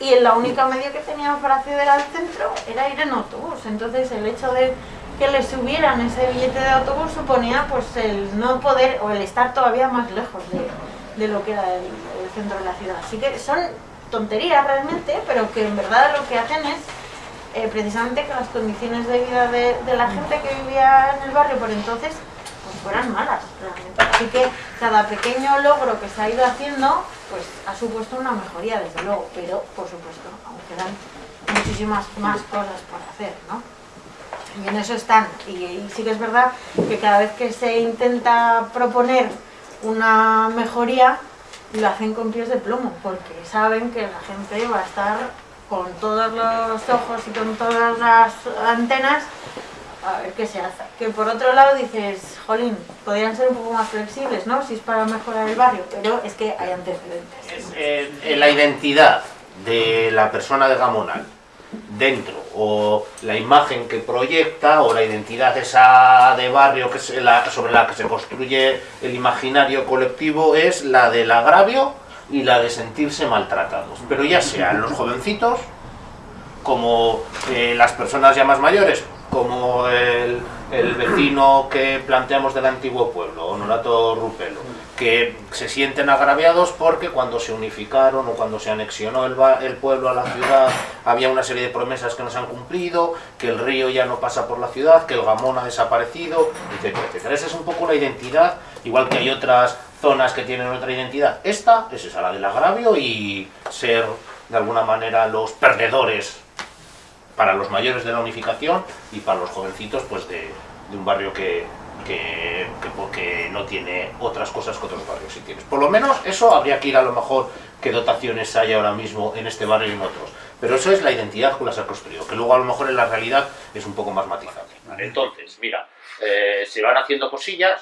y la única medio que teníamos para acceder al centro era ir en autobús. Entonces el hecho de que le subieran ese billete de autobús suponía pues el no poder o el estar todavía más lejos de, lo que era el centro de la ciudad. Así que son tonterías realmente, pero que en verdad lo que hacen es eh, precisamente que las condiciones de vida de, la gente que vivía en el barrio por entonces pues fueran malas realmente. Así que cada pequeño logro que se ha ido haciendo pues ha supuesto una mejoría desde luego, pero por supuesto aún quedan muchísimas más cosas por hacer, ¿no? Y en eso están. Y sí que es verdad que cada vez que se intenta proponer una mejoría, lo hacen con pies de plomo, porque saben que la gente va a estar con todos los ojos y con todas las antenas a ver qué se hace. Que por otro lado dices, jolín, podrían ser un poco más flexibles, ¿no? Si es para mejorar el barrio, pero es que hay antecedentes. Es, eh, eh, la identidad de la persona de Gamonal dentro o la imagen que proyecta o la identidad esa de barrio que se la- sobre la que se construye el imaginario colectivo es la del agravio y la de sentirse maltratados. Pero ya sean los jovencitos como eh, las personas ya más mayores, como el, el vecino que planteamos del antiguo pueblo, Honorato Rupelo, que se sienten agraviados porque cuando se unificaron o cuando se anexionó el, el pueblo a la ciudad había una serie de promesas que no se han cumplido, que el río ya no pasa por la ciudad, que el gamón ha desaparecido, etcétera. Esa es un poco la identidad, igual que hay otras zonas que tienen otra identidad. Esta es esa, la del agravio y ser de alguna manera los perdedores para los mayores de la unificación y para los jovencitos pues de, de un barrio que, que, que porque no tiene otras cosas que otros barrios sí tienes. Por lo menos eso habría que ir a lo mejor qué dotaciones hay ahora mismo en este barrio y en otros. Pero eso es la identidad con la que se ha construido, que luego a lo mejor en la realidad es un poco más matizable. Entonces, mira, eh, se van haciendo cosillas,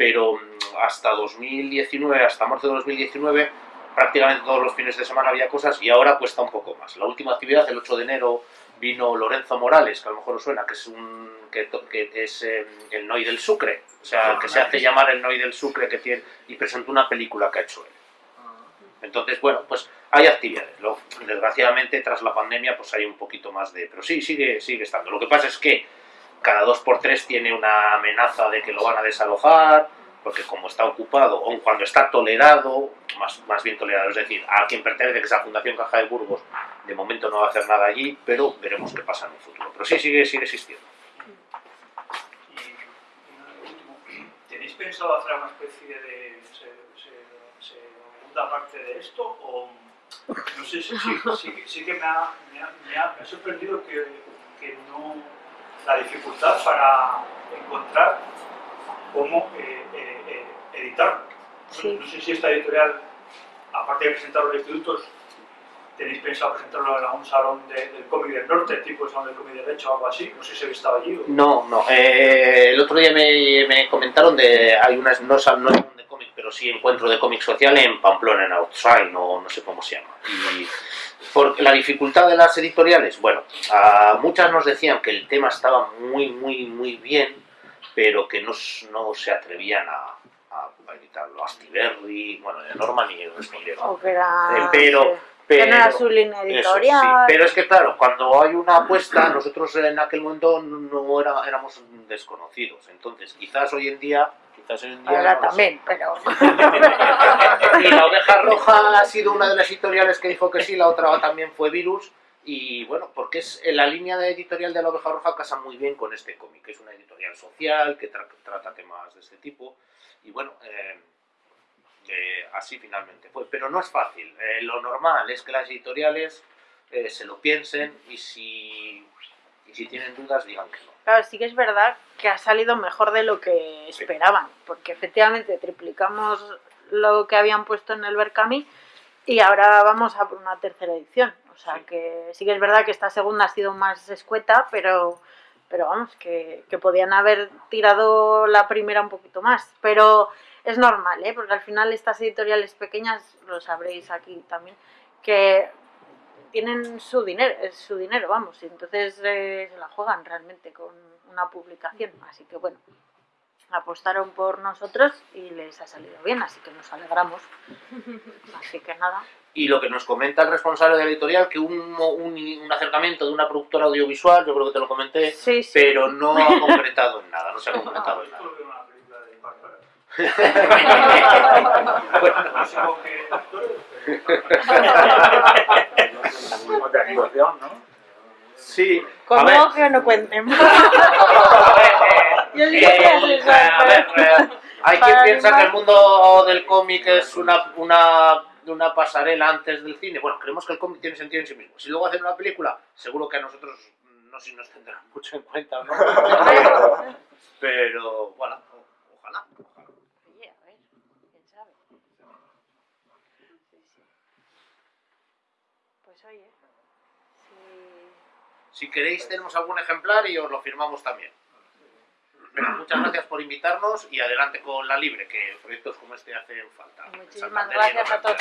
pero mm, hasta 2019, hasta marzo de 2019, prácticamente todos los fines de semana había cosas y ahora cuesta un poco más. La última actividad, el 8 de enero, vino Lorenzo Morales, que a lo mejor os suena, que es un que, que es eh, el Noi del Sucre, o sea, que se hace llamar el Noi del Sucre que tiene y presentó una película que ha hecho él. Entonces, bueno, pues hay actividades. Lo- desgraciadamente, tras la pandemia, pues hay un poquito más de... Pero sí, sigue, sigue estando. Lo que pasa es que cada dos por tres tiene una amenaza de que lo van a desalojar, porque como está ocupado, o cuando está tolerado, más, más bien tolerado, es decir, a quien pertenece, que es la Fundación Caja de Burgos, de momento no va a hacer nada allí, pero veremos qué pasa en un futuro. Pero sí, sigue, sigue existiendo. ¿tenéis pensado hacer una especie de se- se- segunda parte de esto? O no sé, sí, sí, sí, sí que me ha, me ha- me ha- me ha sorprendido que, que no la dificultad para encontrar cómo eh, eh, eh, editarlo. No- Sí. No sé si esta editorial, aparte de presentarlo en institutos, tenéis pensado presentarlo en algún salón de- del cómic del norte, tipo el salón del cómic del hecho o algo así. No sé si habéis estado allí. O... No, no. eh, el otro día me, me comentaron de. Hay unas. No, no de cómic, pero sí encuentro de cómic social en Pamplona, en Outside, no, no sé cómo se llama. Y por la dificultad de las editoriales, bueno, a muchas nos decían que el tema estaba muy, muy, muy bien, pero que no, no se atrevían a, a, a editarlo. Astiberri, bueno, de Norma ni respondieron. O que era... Eh, pero, que no era pero- su línea eso, sí. editorial. Pero es que claro, cuando hay una apuesta, nosotros en aquel momento no era, éramos desconocidos. Entonces, quizás hoy en día, en día Ahora no también, pero... (laughs) Y la oveja roja ha sido una de las editoriales que dijo que sí, la otra también fue Virus. Y bueno, porque es en la línea de editorial de la oveja roja casa muy bien con este cómic, que es una editorial social que tra- trata temas de este tipo. Y bueno, eh, eh, así finalmente fue. Pero no es fácil. Eh, lo normal es que las editoriales eh, se lo piensen y si, y si tienen dudas digan que no. Claro, sí que es verdad que ha salido mejor de lo que Sí. esperaban, porque efectivamente triplicamos lo que habían puesto en el Berkami y ahora vamos a por una tercera edición. O sea Sí. que sí que es verdad que esta segunda ha sido más escueta, pero, pero vamos, que, que podían haber tirado la primera un poquito más. Pero es normal, ¿eh? porque al final estas editoriales pequeñas, lo sabréis aquí también, que tienen su dinero, es su dinero, vamos, y entonces eh, se la juegan realmente con una publicación. Así que bueno, apostaron por nosotros y les ha salido bien, así que nos alegramos. (laughs) Así que nada. Y lo que nos comenta el responsable de la editorial, que un, un, un acercamiento de una productora audiovisual, yo creo que te lo comenté, Sí, sí. pero no ha (laughs) concretado en nada, no se ha concretado en nada. Esto (laughs) de con animación, ¿no? Sí, ver, que no cuenten. (laughs) Yo Eh, a ver, eh, hay quien piensa que el mundo del cómic es una, una, una pasarela antes del cine. Bueno, creemos que el cómic tiene sentido en sí mismo. Si luego hacen una película, seguro que a nosotros no sé si nos tendrán (laughs) mucho en cuenta o no. (laughs) Pero, bueno, ojalá. ojalá. Oye, a ver, quién sabe. Sí, sí. Pues oye, si queréis, tenemos algún ejemplar y os lo firmamos también. Muchas gracias por invitarnos y adelante con la libre, que proyectos como este hacen falta. muchísimas gracias a todos.